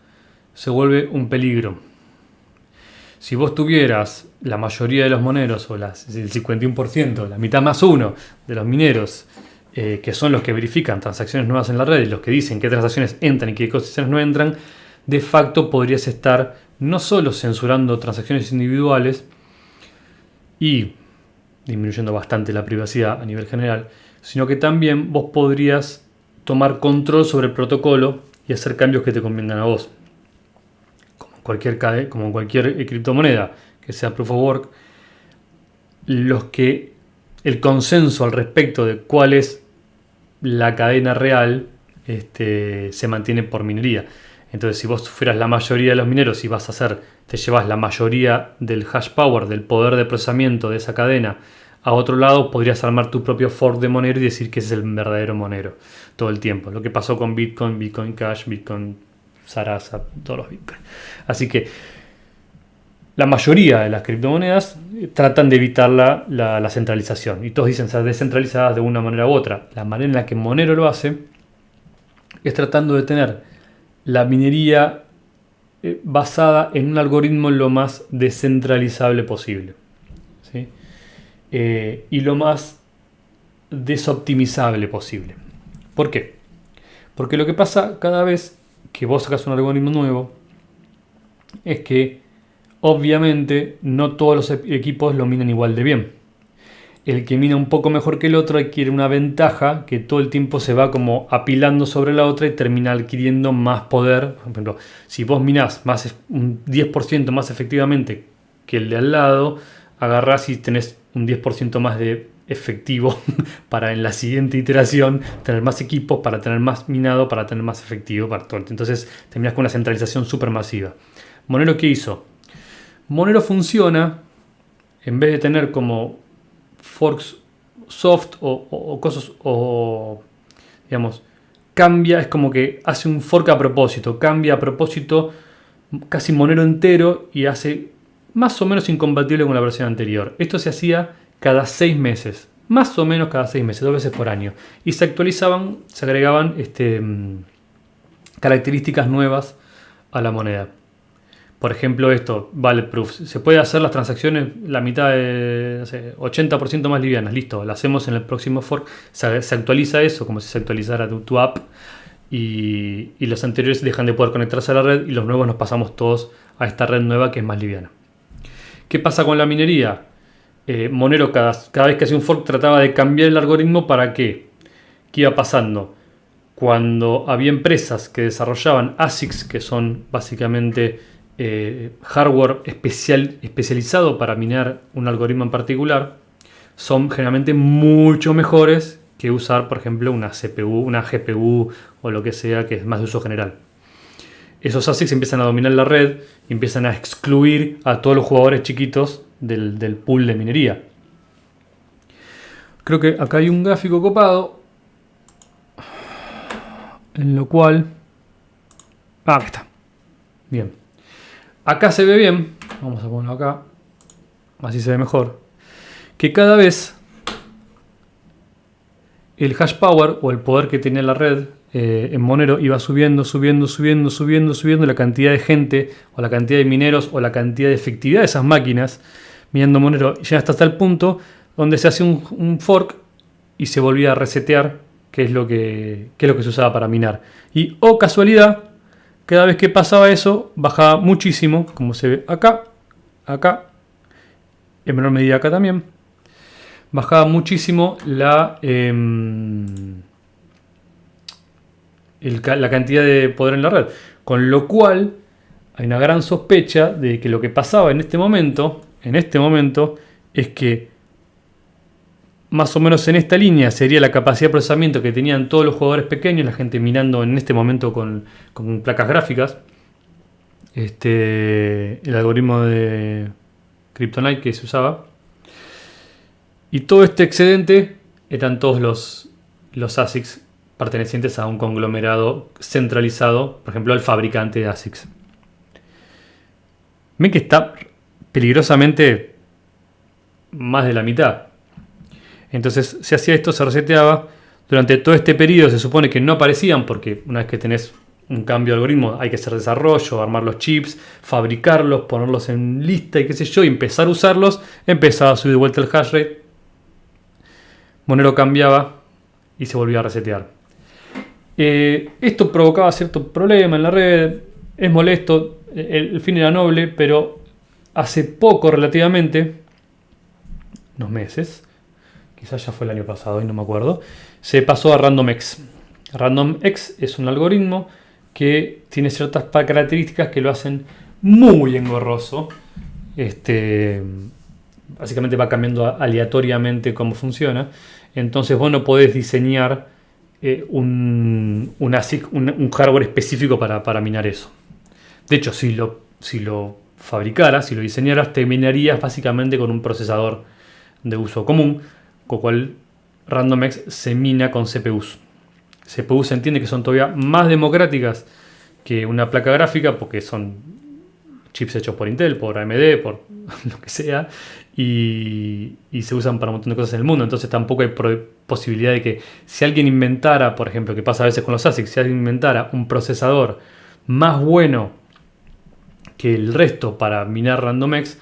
se vuelve un peligro. Si vos tuvieras la mayoría de los moneros, o el 51%, la mitad más uno de los mineros, eh, que son los que verifican transacciones nuevas en la red y los que dicen qué transacciones entran y qué transacciones no entran, de facto podrías estar no solo censurando transacciones individuales y disminuyendo bastante la privacidad a nivel general, sino que también vos podrías tomar control sobre el protocolo y hacer cambios que te convengan a vos. Como cualquier, como cualquier criptomoneda que sea proof of work, los que el consenso al respecto de cuál es la cadena real este, se mantiene por minería. Entonces, si vos fueras la mayoría de los mineros y vas a hacer, te llevas la mayoría del hash power, del poder de procesamiento de esa cadena a otro lado, podrías armar tu propio fork de Monero y decir que ese es el verdadero Monero todo el tiempo. Lo que pasó con Bitcoin, Bitcoin Cash, Bitcoin Sarasa, todos los Bitcoin. Así que la mayoría de las criptomonedas tratan de evitar la, la, centralización. Y todos dicen ser descentralizadas de una manera u otra. La manera en la que Monero lo hace es tratando de tener la minería eh, basada en un algoritmo lo más descentralizable posible. Eh, y lo más desoptimizable posible. ¿Por qué? Porque lo que pasa cada vez que vos sacas un algoritmo nuevo es que obviamente no todos los equipos lo minan igual de bien el que mina un poco mejor que el otro adquiere una ventaja que todo el tiempo se va como apilando sobre la otra y termina adquiriendo más poder. Por ejemplo, si vos minás más, un 10% más efectivamente que el de al lado, agarrás y tenés un 10% más de efectivo (laughs) para en la siguiente iteración tener más equipos, para tener más minado, para tener más efectivo. Para todo. Entonces terminas con una centralización súper masiva. Monero, ¿qué hizo? Monero funciona en vez de tener como forks soft o, cosas, o digamos, cambia, es como que hace un fork a propósito, cambia a propósito casi Monero entero y hace más o menos incompatible con la versión anterior. Esto se hacía cada seis meses, más o menos cada seis meses, dos veces por año. Y se actualizaban, se agregaban este, mm, características nuevas a la moneda. Por ejemplo, esto, Bulletproof. Se puede hacer las transacciones la mitad de 80% más livianas. Listo, lo hacemos en el próximo fork. Se, actualiza eso como si se actualizara tu, app. Y, los anteriores dejan de poder conectarse a la red y los nuevos nos pasamos todos a esta red nueva que es más liviana. ¿Qué pasa con la minería? Eh, Monero cada, cada, vez que hacía un fork trataba de cambiar el algoritmo para qué. ¿Qué iba pasando? Cuando había empresas que desarrollaban ASICs, que son básicamente eh, hardware especial, especializado para minar un algoritmo en particular, son generalmente mucho mejores que usar, por ejemplo, una CPU, una GPU o lo que sea que es más de uso general. Esos ASICs empiezan a dominar la red y empiezan a excluir a todos los jugadores chiquitos del, del pool de minería. Creo que acá hay un gráfico copado en lo cual... Ah, aquí está. Bien. Acá se ve bien, vamos a ponerlo acá, así se ve mejor, que cada vez el hash power o el poder que tenía la red eh, en Monero iba subiendo, subiendo, subiendo, subiendo, subiendo la cantidad de gente o la cantidad de mineros o la cantidad de efectividad de esas máquinas minando Monero. Ya hasta, hasta el punto donde se hace un, fork y se volvía a resetear, que es, lo que, que es lo que se usaba para minar. Y, oh casualidad, cada vez que pasaba eso, bajaba muchísimo, como se ve acá, acá, en menor medida acá también. Bajaba muchísimo la, em, la cantidad de poder en la red. Con lo cual, hay una gran sospecha de que lo que pasaba en este momento, en este momento, es que más o menos en esta línea sería la capacidad de procesamiento que tenían todos los jugadores pequeños, la gente mirando en este momento con, placas gráficas. Este, el algoritmo de Kryptonite que se usaba. Y todo este excedente eran todos los, los ASICs pertenecientes a un conglomerado centralizado, por ejemplo, el fabricante de ASICs. Ven que está peligrosamente más de la mitad. Entonces se hacía esto, se reseteaba. Durante todo este periodo se supone que no aparecían porque una vez que tenés un cambio de algoritmo hay que hacer desarrollo, armar los chips, fabricarlos, ponerlos en lista y qué sé yo, y empezar a usarlos, empezaba a subir de vuelta el hash rate. Monero cambiaba y se volvía a resetear. Eh, esto provocaba cierto problema en la red, es molesto, el fin era noble, pero hace poco relativamente, unos meses, quizás ya fue el año pasado y no me acuerdo, se pasó a RandomX. RandomX es un algoritmo que tiene ciertas características que lo hacen muy engorroso. Este, básicamente va cambiando aleatoriamente cómo funciona. Entonces vos no podés diseñar eh, un, un, hardware específico para, para, minar eso. De hecho, si lo, si lo fabricaras, si lo diseñaras, te minarías básicamente con un procesador de uso común con cual RandomX se mina con CPUs. CPUs se entiende que son todavía más democráticas que una placa gráfica porque son chips hechos por Intel, por AMD, por (laughs) lo que sea, y, se usan para un montón de cosas en el mundo. Entonces tampoco hay posibilidad de que si alguien inventara, por ejemplo, que pasa a veces con los ASICs, si alguien inventara un procesador más bueno que el resto para minar RandomX,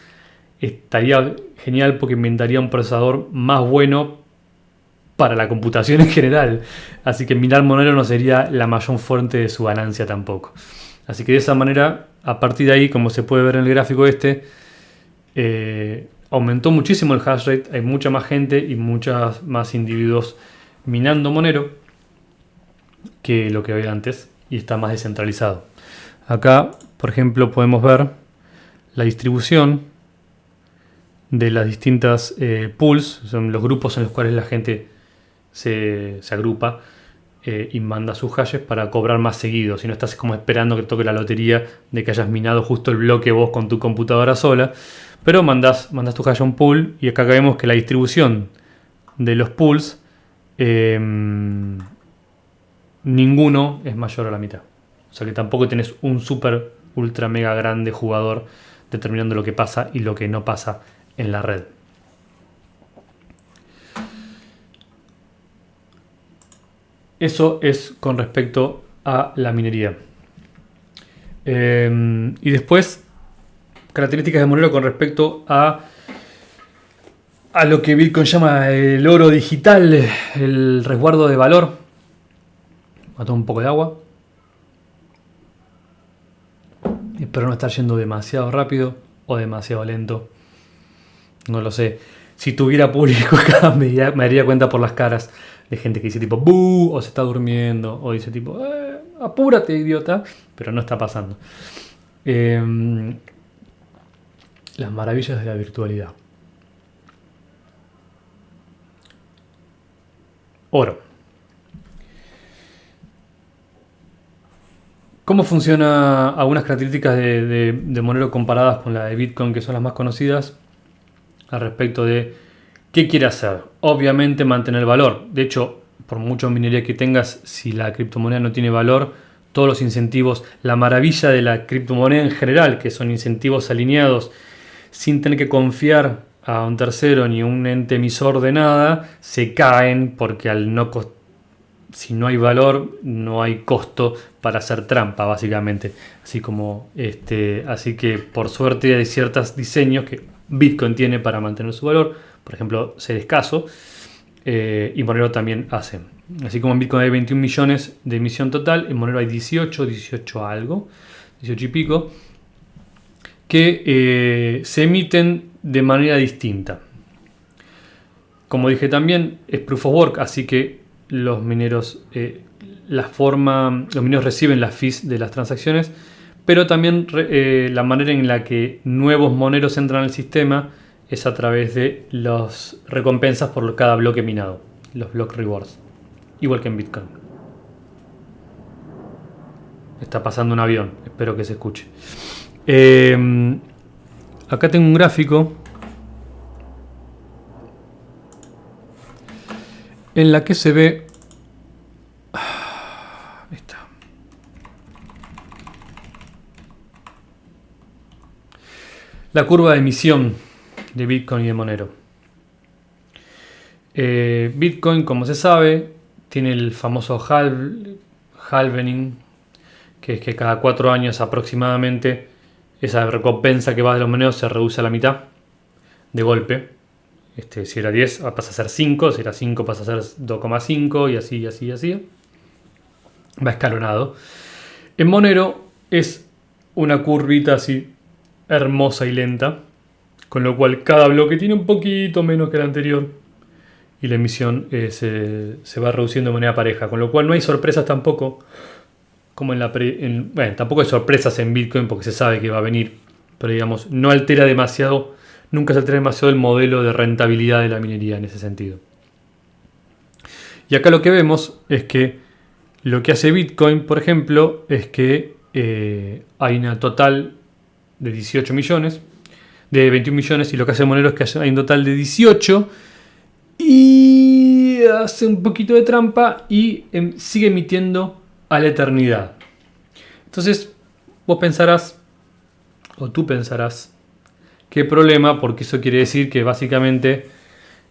estaría genial porque inventaría un procesador más bueno para la computación en general. Así que minar Monero no sería la mayor fuente de su ganancia tampoco. Así que de esa manera, a partir de ahí, como se puede ver en el gráfico este, eh, aumentó muchísimo el hash rate, hay mucha más gente y muchos más individuos minando Monero que lo que había antes y está más descentralizado. Acá, por ejemplo, podemos ver la distribución de las distintas eh, pools, son los grupos en los cuales la gente se, agrupa eh, y manda sus hashes para cobrar más seguido. Si no estás como esperando que toque la lotería de que hayas minado justo el bloque vos con tu computadora sola, Pero mandas, mandas tu hash a un pool y acá vemos que la distribución de los pools, em, ninguno es mayor a la mitad. O sea que tampoco tienes un super ultra mega grande jugador determinando lo que pasa y lo que no pasa en la red. Eso es con respecto a la minería. Em, y después, características de Monero con respecto a, a lo que Bitcoin llama el oro digital, el resguardo de valor. Mató un poco de agua. Espero no estar yendo demasiado rápido o demasiado lento. No lo sé. Si tuviera público (laughs) acá me, daría cuenta por las caras de gente que dice tipo ¡Bú! o se está durmiendo o dice tipo eh, apúrate idiota, pero no está pasando. Em, las maravillas de la virtualidad. Oro. ¿Cómo funciona algunas características de, de Monero comparadas con la de Bitcoin, que son las más conocidas, al respecto de ¿Qué quiere hacer? Obviamente mantener valor. De hecho, por mucho minería que tengas, si la criptomoneda no tiene valor, todos los incentivos, la maravilla de la criptomoneda en general, que son incentivos alineados, sin tener que confiar a un tercero ni un ente emisor de nada, se caen porque al no si no hay valor, no hay costo para hacer trampa, básicamente. Así como este, así que por suerte hay ciertos diseños que Bitcoin tiene para mantener su valor por ejemplo, ser escaso, eh, y Monero también hace. Así como en Bitcoin hay 21 millones de emisión total, en Monero hay 18, 18 algo, 18 y pico, que eh, se emiten de manera distinta. Como dije también, es proof of work, así que los mineros, eh, la forma, los mineros reciben las fees de las transacciones, pero también la manera en la que nuevos moneros entran al sistema es a través de las recompensas por cada bloque minado, los block rewards, igual que en Bitcoin. Está pasando un avión, espero que se escuche. Em, acá tengo un gráfico en la que se ve... Está. La curva de emisión de Bitcoin y de Monero. Eh, Bitcoin, como se sabe, tiene el famoso halvening, que es que cada cuatro años aproximadamente esa recompensa que va de los monedos se reduce a la mitad de golpe. Este, si era 10 pasa a ser 5, si era 5 pasa a ser 2,5 y así, y así, y así. Va escalonado. En Monero es una curvita así hermosa y lenta con lo cual cada bloque tiene un poquito menos que el anterior y la emisión eh, se, va reduciendo de manera pareja, con lo cual no hay sorpresas tampoco, como en la bueno, tampoco hay sorpresas en Bitcoin porque se sabe que va a venir, pero digamos, no altera demasiado, nunca se altera demasiado el modelo de rentabilidad de la minería en ese sentido. Y acá lo que vemos es que lo que hace Bitcoin, por ejemplo, es que eh, hay una total de 18 millones, de 21 millones y lo que hace Monero es que hay un total de 18 y hace un poquito de trampa y em, sigue emitiendo a la eternidad. Entonces vos pensarás, o tú pensarás, qué problema, porque eso quiere decir que básicamente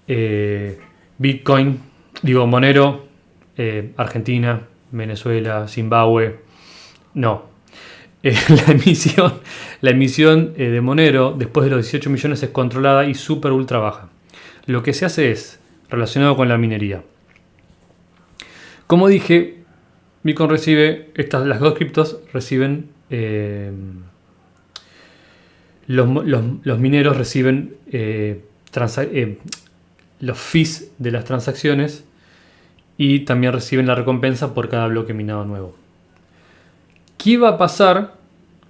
eh, Bitcoin, digo Monero, eh, Argentina, Venezuela, Zimbabue, no, eh, (laughs) la emisión, la emisión eh, de Monero después de los 18 millones es controlada y súper ultra baja. Lo que se hace es relacionado con la minería. Como dije, Bitcoin recibe, estas, las dos criptos reciben, eh, los, mineros reciben los fees de las transacciones y también reciben la recompensa por cada bloque minado nuevo. ¿Qué va a pasar?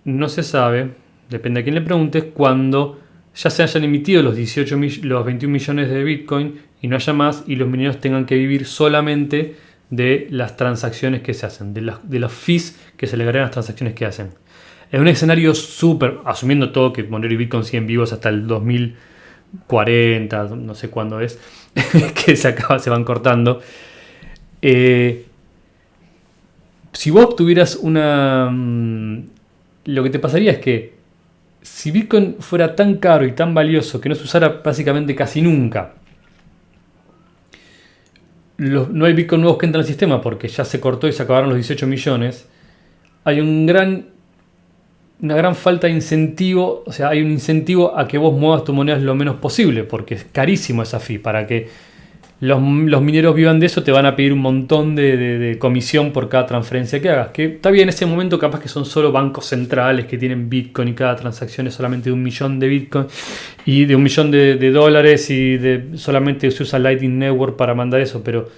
No se sabe, depende a quién le preguntes, cuando ya se hayan emitido los, 18 los 21 millones de Bitcoin y no haya más y los mineros tengan que vivir solamente de las transacciones que se hacen, de los, fees que se le agregan a las transacciones que hacen. en un escenario súper, asumiendo todo que Monero y Bitcoin siguen vivos hasta el 2040, no sé cuándo es, (laughs) que se, acaba, se van cortando. Eh, si vos tuvieras una... Mm, lo que te pasaría es que si Bitcoin fuera tan caro y tan valioso que no se usara básicamente casi nunca, no hay Bitcoin nuevos que entran al sistema porque ya se cortó y se acabaron los 18 millones, hay un gran, una gran falta de incentivo, o sea, hay un incentivo a que vos muevas tu moneda lo menos posible, porque es carísimo esa fee. Para que los, mineros vivan de eso, te van a pedir un montón de, comisión por cada transferencia que hagas. Que está bien, en ese momento capaz que son solo bancos centrales que tienen Bitcoin y cada transacción es solamente de un millón de Bitcoin y de un millón de, dólares y de, solamente se usa Lightning Network para mandar eso, pero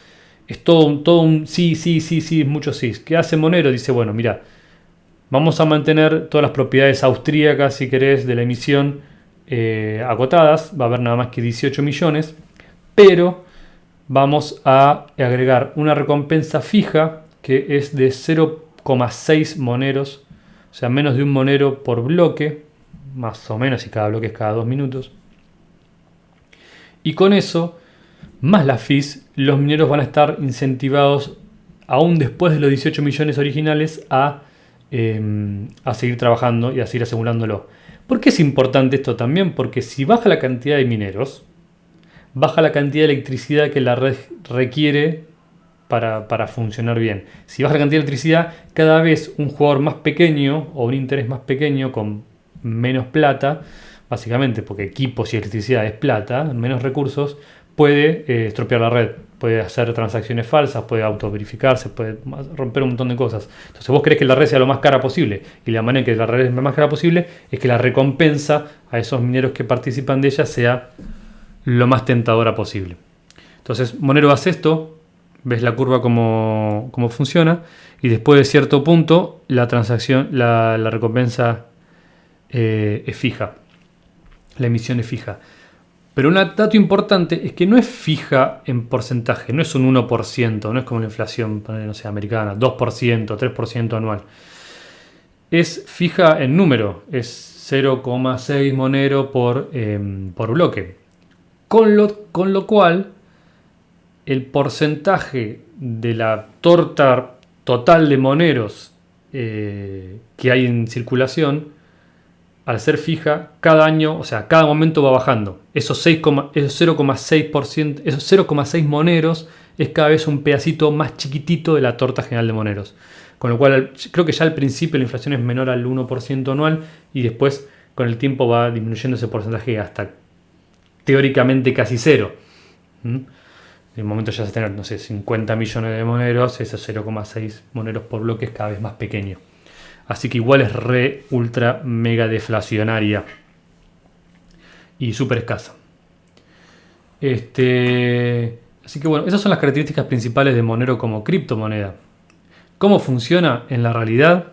es todo, todo un sí, sí, sí, sí, mucho sí. ¿Qué hace Monero? Dice, bueno, mira, Vamos a mantener todas las propiedades austríacas, si querés, de la emisión eh, agotadas. Va a haber nada más que 18 millones. Pero vamos a agregar una recompensa fija que es de 0,6 moneros. O sea, menos de un monero por bloque. Más o menos, y cada bloque es cada dos minutos. Y con eso, más la fees, los mineros van a estar incentivados, aún después de los 18 millones originales, a Em, a seguir trabajando y a seguir asegurándolo. ¿Por qué es importante esto también? Porque si baja la cantidad de mineros, baja la cantidad de electricidad que la red requiere para, para, funcionar bien. Si baja la cantidad de electricidad, cada vez un jugador más pequeño o un interés más pequeño con menos plata, básicamente porque equipos y electricidad es plata, menos recursos, puede eh, estropear la red, puede hacer transacciones falsas, puede autoverificarse, puede romper un montón de cosas. Entonces vos querés que la red sea lo más cara posible y la manera en que la red es lo más cara posible es que la recompensa a esos mineros que participan de ella sea lo más tentadora posible. Entonces Monero hace esto, ves la curva como, funciona y después de cierto punto la transacción, la, recompensa eh, es fija, la emisión es fija. Pero un dato importante es que no es fija en porcentaje, no es un 1%, no es como la inflación no sé, americana, 2%, 3% anual. Es fija en número, es 0,6 monero por, em, por bloque. Con lo, con lo cual, el porcentaje de la torta total de moneros eh, que hay en circulación al ser fija, cada año, o sea, cada momento va bajando. Esos 0,6%, esos 0,6 moneros es cada vez un pedacito más chiquitito de la torta general de moneros. Con lo cual, creo que ya al principio la inflación es menor al 1% anual y después con el tiempo va disminuyendo ese porcentaje hasta teóricamente casi cero. ¿Mm? En el momento ya se tener, no sé, 50 millones de moneros, esos 0,6 moneros por bloque es cada vez más pequeño. Así que igual es re, ultra, mega deflacionaria. Y súper escasa. Este, así que bueno, esas son las características principales de Monero como criptomoneda. ¿Cómo funciona en la realidad?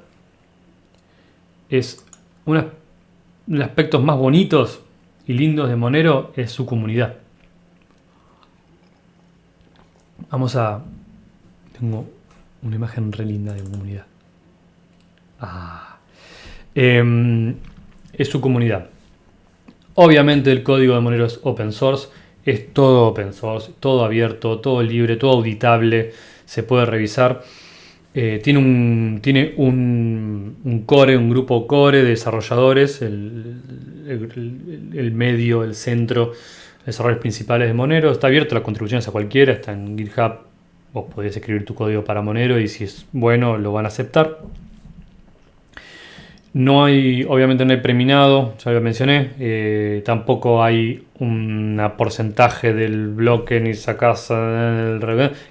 Es uno de los aspectos más bonitos y lindos de Monero es su comunidad. Vamos a... Tengo una imagen re linda de comunidad. Ah. Em, es su comunidad. Obviamente el código de Monero es open source, es todo open source, todo abierto, todo libre, todo auditable, se puede revisar. Eh, tiene un, tiene un, core, un grupo core de desarrolladores, el, medio, el centro, desarrolladores principales de Monero. Está abierto las contribuciones a cualquiera, está en GitHub. Vos podés escribir tu código para Monero y si es bueno lo van a aceptar. No hay, obviamente no hay preminado, ya lo mencioné, eh, tampoco hay un porcentaje del bloque ni sacas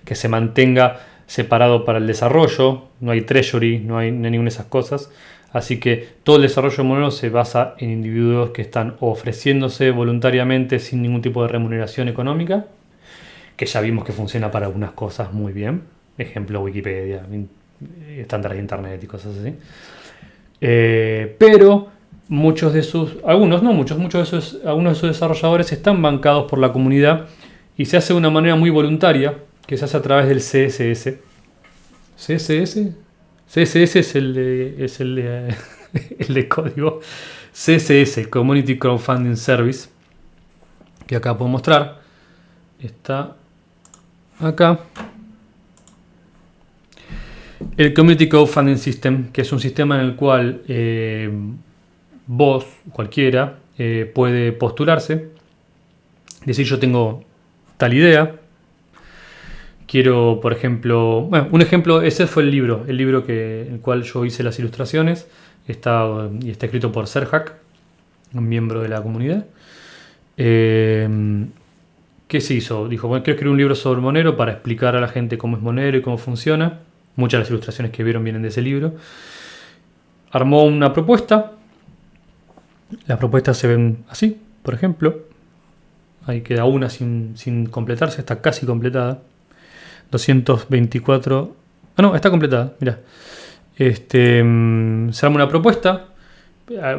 que se mantenga separado para el desarrollo, no hay treasury, no hay, ninguna de esas cosas. Así que todo el desarrollo de Monero se basa en individuos que están ofreciéndose voluntariamente sin ningún tipo de remuneración económica, que ya vimos que funciona para algunas cosas muy bien. Ejemplo, Wikipedia, estándares de internet y cosas así. Eh, pero muchos de sus, algunos no muchos, muchos de esos, algunos de sus desarrolladores están bancados por la comunidad y se hace de una manera muy voluntaria, que se hace a través del CSS. ¿CSS? CSS es el de, es el (laughs) el código CSS, Community Crowdfunding Service, que acá puedo mostrar. Está acá. El Community Crowdfunding System, que es un sistema en el cual eh, vos, cualquiera, eh, puede postularse. Decir, yo tengo tal idea. Quiero, por ejemplo, bueno, un ejemplo, ese fue el libro, el libro que, el cual yo hice las ilustraciones. Está, y está escrito por Serhack, un miembro de la comunidad. Eh, ¿Qué se hizo? Dijo, bueno, quiero escribir un libro sobre Monero para explicar a la gente cómo es Monero y cómo funciona. Muchas de las ilustraciones que vieron vienen de ese libro. Armó una propuesta. Las propuestas se ven así, por ejemplo. Ahí queda una sin, sin completarse, está casi completada. 224... Ah, no, está completada, mira. Este, mm, se arma una propuesta,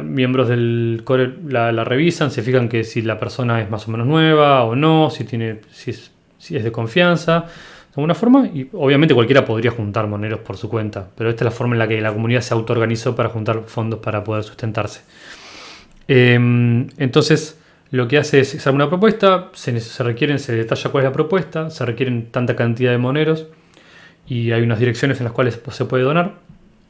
miembros del core la, revisan, se fijan que si la persona es más o menos nueva o no, si, tiene, si, es, si es de confianza, de alguna forma, y obviamente cualquiera podría juntar moneros por su cuenta, pero esta es la forma en la que la comunidad se autoorganizó para juntar fondos para poder sustentarse. Em, entonces, lo que hace es, arma una propuesta, se, requieren, se detalla cuál es la propuesta, se requieren tanta cantidad de moneros y hay unas direcciones en las cuales se puede donar.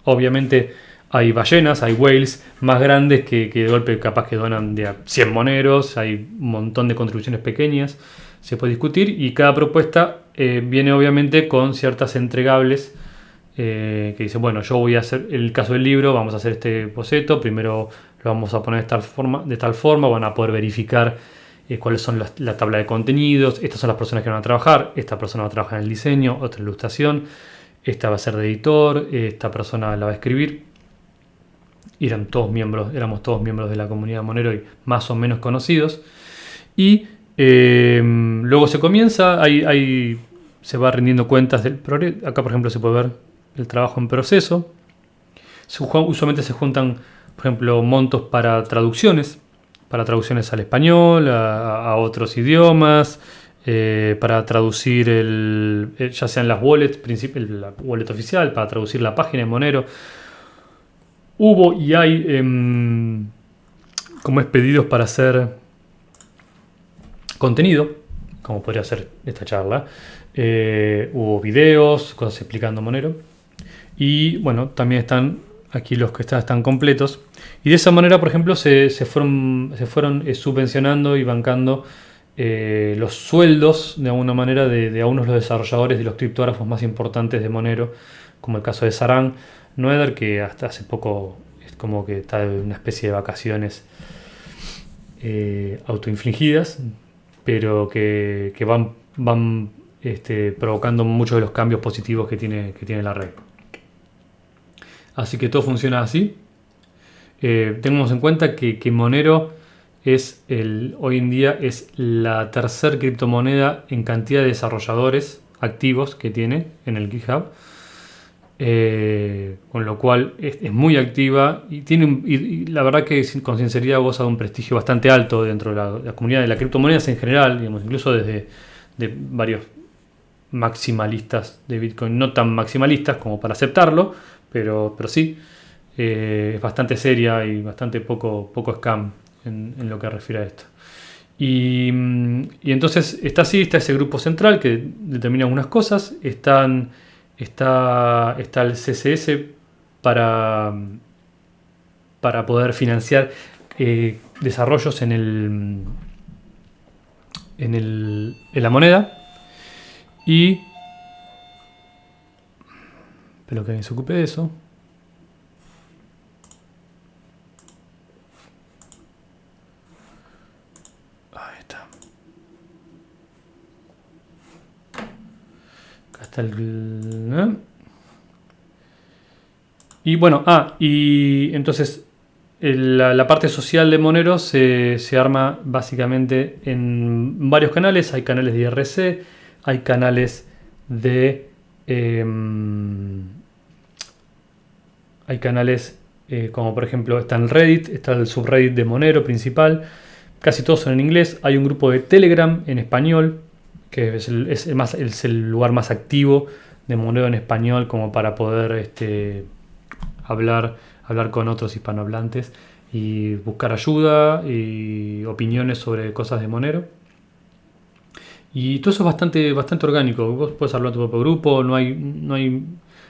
Obviamente hay ballenas, hay whales más grandes que, de golpe capaz que donan de 100 moneros, hay un montón de contribuciones pequeñas, se puede discutir y cada propuesta eh, viene obviamente con ciertas entregables eh, que dice, bueno, yo voy a hacer el caso del libro, vamos a hacer este boceto, primero lo vamos a poner de tal forma, de tal forma van a poder verificar eh, cuáles son la tabla de contenidos, estas son las personas que van a trabajar, esta persona va a trabajar en el diseño, otra ilustración, esta va a ser de editor, esta persona la va a escribir. Eran todos miembros, éramos todos miembros de la comunidad Monero y más o menos conocidos. Y em, luego se comienza, ahí, se va rindiendo cuentas del. Acá, por ejemplo, se puede ver el trabajo en proceso. usualmente se juntan, por ejemplo, montos para traducciones, para traducciones al español, a otros idiomas, eh, para traducir el, eh, ya sean las wallets, la wallet oficial, para traducir la página de Monero. Hubo y hay em, como es pedidos para hacer contenido, como podría ser esta charla. Eh, hubo videos, cosas explicando Monero. Y bueno, también están aquí los que están, están completos. Y de esa manera, por ejemplo, se, se fueron, se fueron subvencionando y bancando eh, los sueldos, de alguna manera, de, algunos de los desarrolladores de los criptógrafos más importantes de Monero, como el caso de Saran Noether, que hasta hace poco es como que está en una especie de vacaciones eh, autoinfligidas, pero que, van, van este, provocando muchos de los cambios positivos que tiene, que tiene la red. Así que todo funciona así. Eh, tengamos en cuenta que, Monero es hoy en día es la tercer criptomoneda en cantidad de desarrolladores activos que tiene en el GitHub. Eh, con lo cual es, muy activa y tiene la verdad que con sinceridad goza de un prestigio bastante alto dentro de la, comunidad de las criptomonedas en general, incluso desde de varios maximalistas de Bitcoin, no tan maximalistas como para aceptarlo, pero, pero sí, eh, es bastante seria y bastante poco, poco scam en, lo que refiere a esto. Y, entonces está así, está ese grupo central que determina algunas cosas, están, está, está el CSS para, para poder financiar eh, desarrollos en, el, en, el, en la moneda y... Espero que alguien se ocupe de eso. Y bueno, ah, y entonces la, parte social de Monero se, arma básicamente en varios canales. Hay canales de IRC, hay canales de... Em, hay canales eh, como por ejemplo está en Reddit, está el subreddit de Monero principal. Casi todos son en inglés. Hay un grupo de Telegram en español que es el, lugar más activo de Monero en español como para poder este, hablar hablar con otros hispanohablantes y buscar ayuda y opiniones sobre cosas de Monero. Y todo eso es bastante, bastante orgánico. Vos puedes hablar de tu propio grupo, no hay, no hay,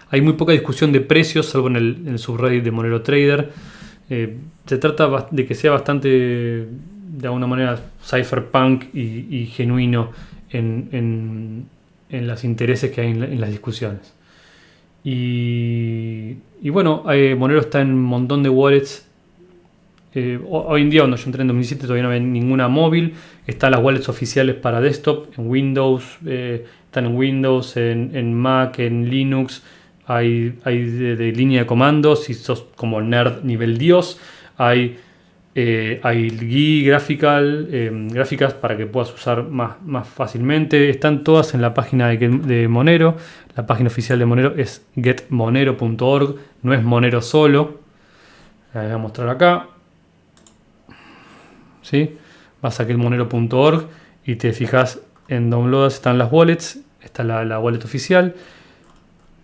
hay muy poca discusión de precios, salvo en el, subreddit de Monero Trader. Eh, se trata de que sea bastante, de alguna manera, cypherpunk y, genuino en, en, en, los intereses que hay en, las discusiones. Y, y bueno, eh, Monero está en un montón de wallets eh, hoy en día, cuando yo entré en 2017, todavía no había ninguna móvil. Están las wallets oficiales para desktop, en Windows, eh, están en Windows, en, Mac, en Linux. Hay, de, línea de comandos, si sos como nerd nivel Dios. Hay, eh, hay GUI, graphical, gráficas para que puedas usar más, más fácilmente. Están todas en la página de, Monero. La página oficial de Monero es getmonero.org, no es Monero solo. voy a mostrar acá. ¿Sí? Vas a monero.org y te fijas en downloads, están las wallets, está la, wallet oficial.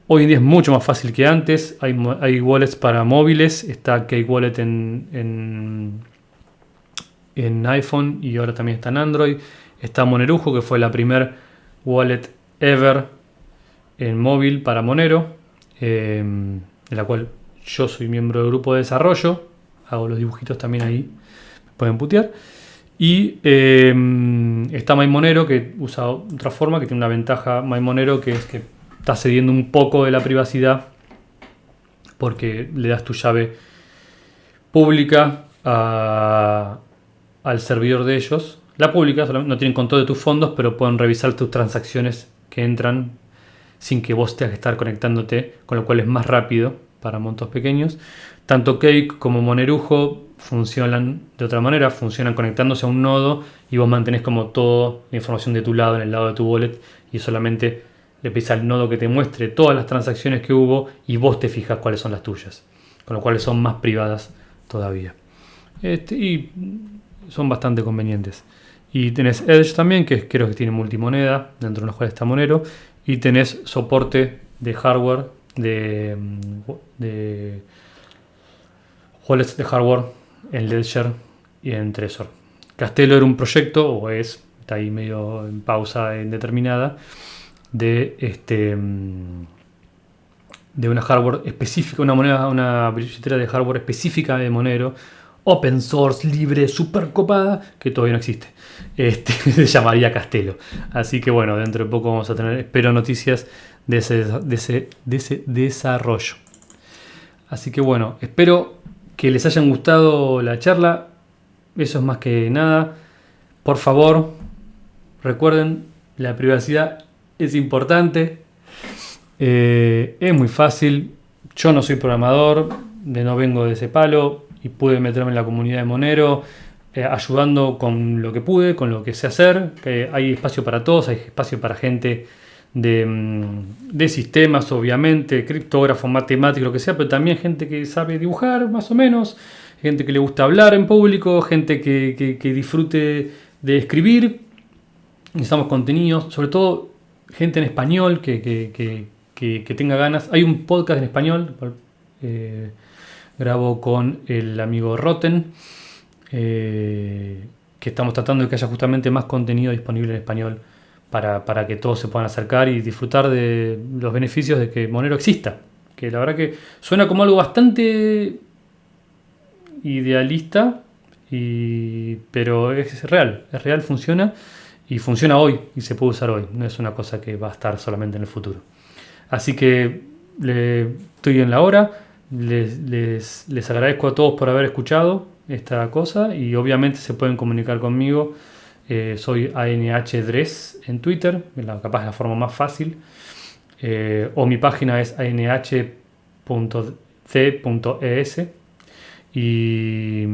Hoy en día es mucho más fácil que antes, hay, hay wallets para móviles, está K-Wallet en, en, iPhone y ahora también está en Android. Está Monerujo, que fue la primer wallet ever en móvil para Monero, eh, de la cual yo soy miembro del grupo de desarrollo, hago los dibujitos también ahí pueden putear. Y eh, está Maimonero que usa otra forma, que tiene una ventaja Maimonero que es que está cediendo un poco de la privacidad porque le das tu llave pública al servidor de ellos. La pública no tienen control de tus fondos, pero pueden revisar tus transacciones que entran sin que vos tengas que estar conectándote, con lo cual es más rápido para montos pequeños. Tanto Cake como Monerujo funcionan de otra manera, funcionan conectándose a un nodo y vos mantenés como toda la información de tu lado en el lado de tu wallet y solamente le pedís al nodo que te muestre todas las transacciones que hubo y vos te fijas cuáles son las tuyas, con lo cual son más privadas todavía. Este, y son bastante convenientes. Y tenés Edge también, que creo que tiene multimoneda, dentro de los cuales está Monero, y tenés soporte de hardware, de, de wallets de hardware en Ledger y en Trezor. Castelo era un proyecto, o es, está ahí medio en pausa indeterminada, de este mm, de una hardware específica, una moneda, una billetera de hardware específica de Monero, open source, libre, super copada, que todavía no existe. Este, (laughs) se llamaría Castelo. Así que bueno, dentro de poco vamos a tener, espero, noticias de ese, de ese, de ese desarrollo. Así que bueno, espero que les hayan gustado la charla. Eso es más que nada. Por favor, recuerden, la privacidad es importante. Eh, es muy fácil. Yo no soy programador, de no vengo de ese palo y pude meterme en la comunidad de Monero. Eh, ayudando con lo que pude, con lo que sé hacer. hay espacio para todos, hay espacio para gente Mm, de, sistemas, obviamente, criptógrafo, matemático, lo que sea, pero también gente que sabe dibujar más o menos, gente que le gusta hablar en público, gente que, disfrute de escribir. Necesitamos contenidos, sobre todo gente en español que, tenga ganas. Hay un podcast en español, eh, grabo con el amigo Rotten, eh, que estamos tratando de que haya justamente más contenido disponible en español para, que todos se puedan acercar y disfrutar de los beneficios de que Monero exista. Que la verdad que suena como algo bastante idealista, pero es real, es real, funciona y funciona hoy y se puede usar hoy. No es una cosa que va a estar solamente en el futuro. Así que estoy en la hora. Les, les agradezco a todos por haber escuchado esta cosa y obviamente se pueden comunicar conmigo eh, soy ANHDRES en Twitter, la, capaz la forma más fácil. Eh, o mi página es anh.c.es. Y,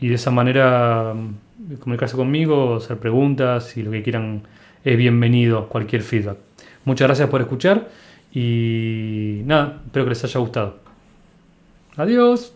y, de esa manera mm, comunicarse conmigo, hacer preguntas y lo que quieran es bienvenido, cualquier feedback. Muchas gracias por escuchar y nada, espero que les haya gustado. Adiós.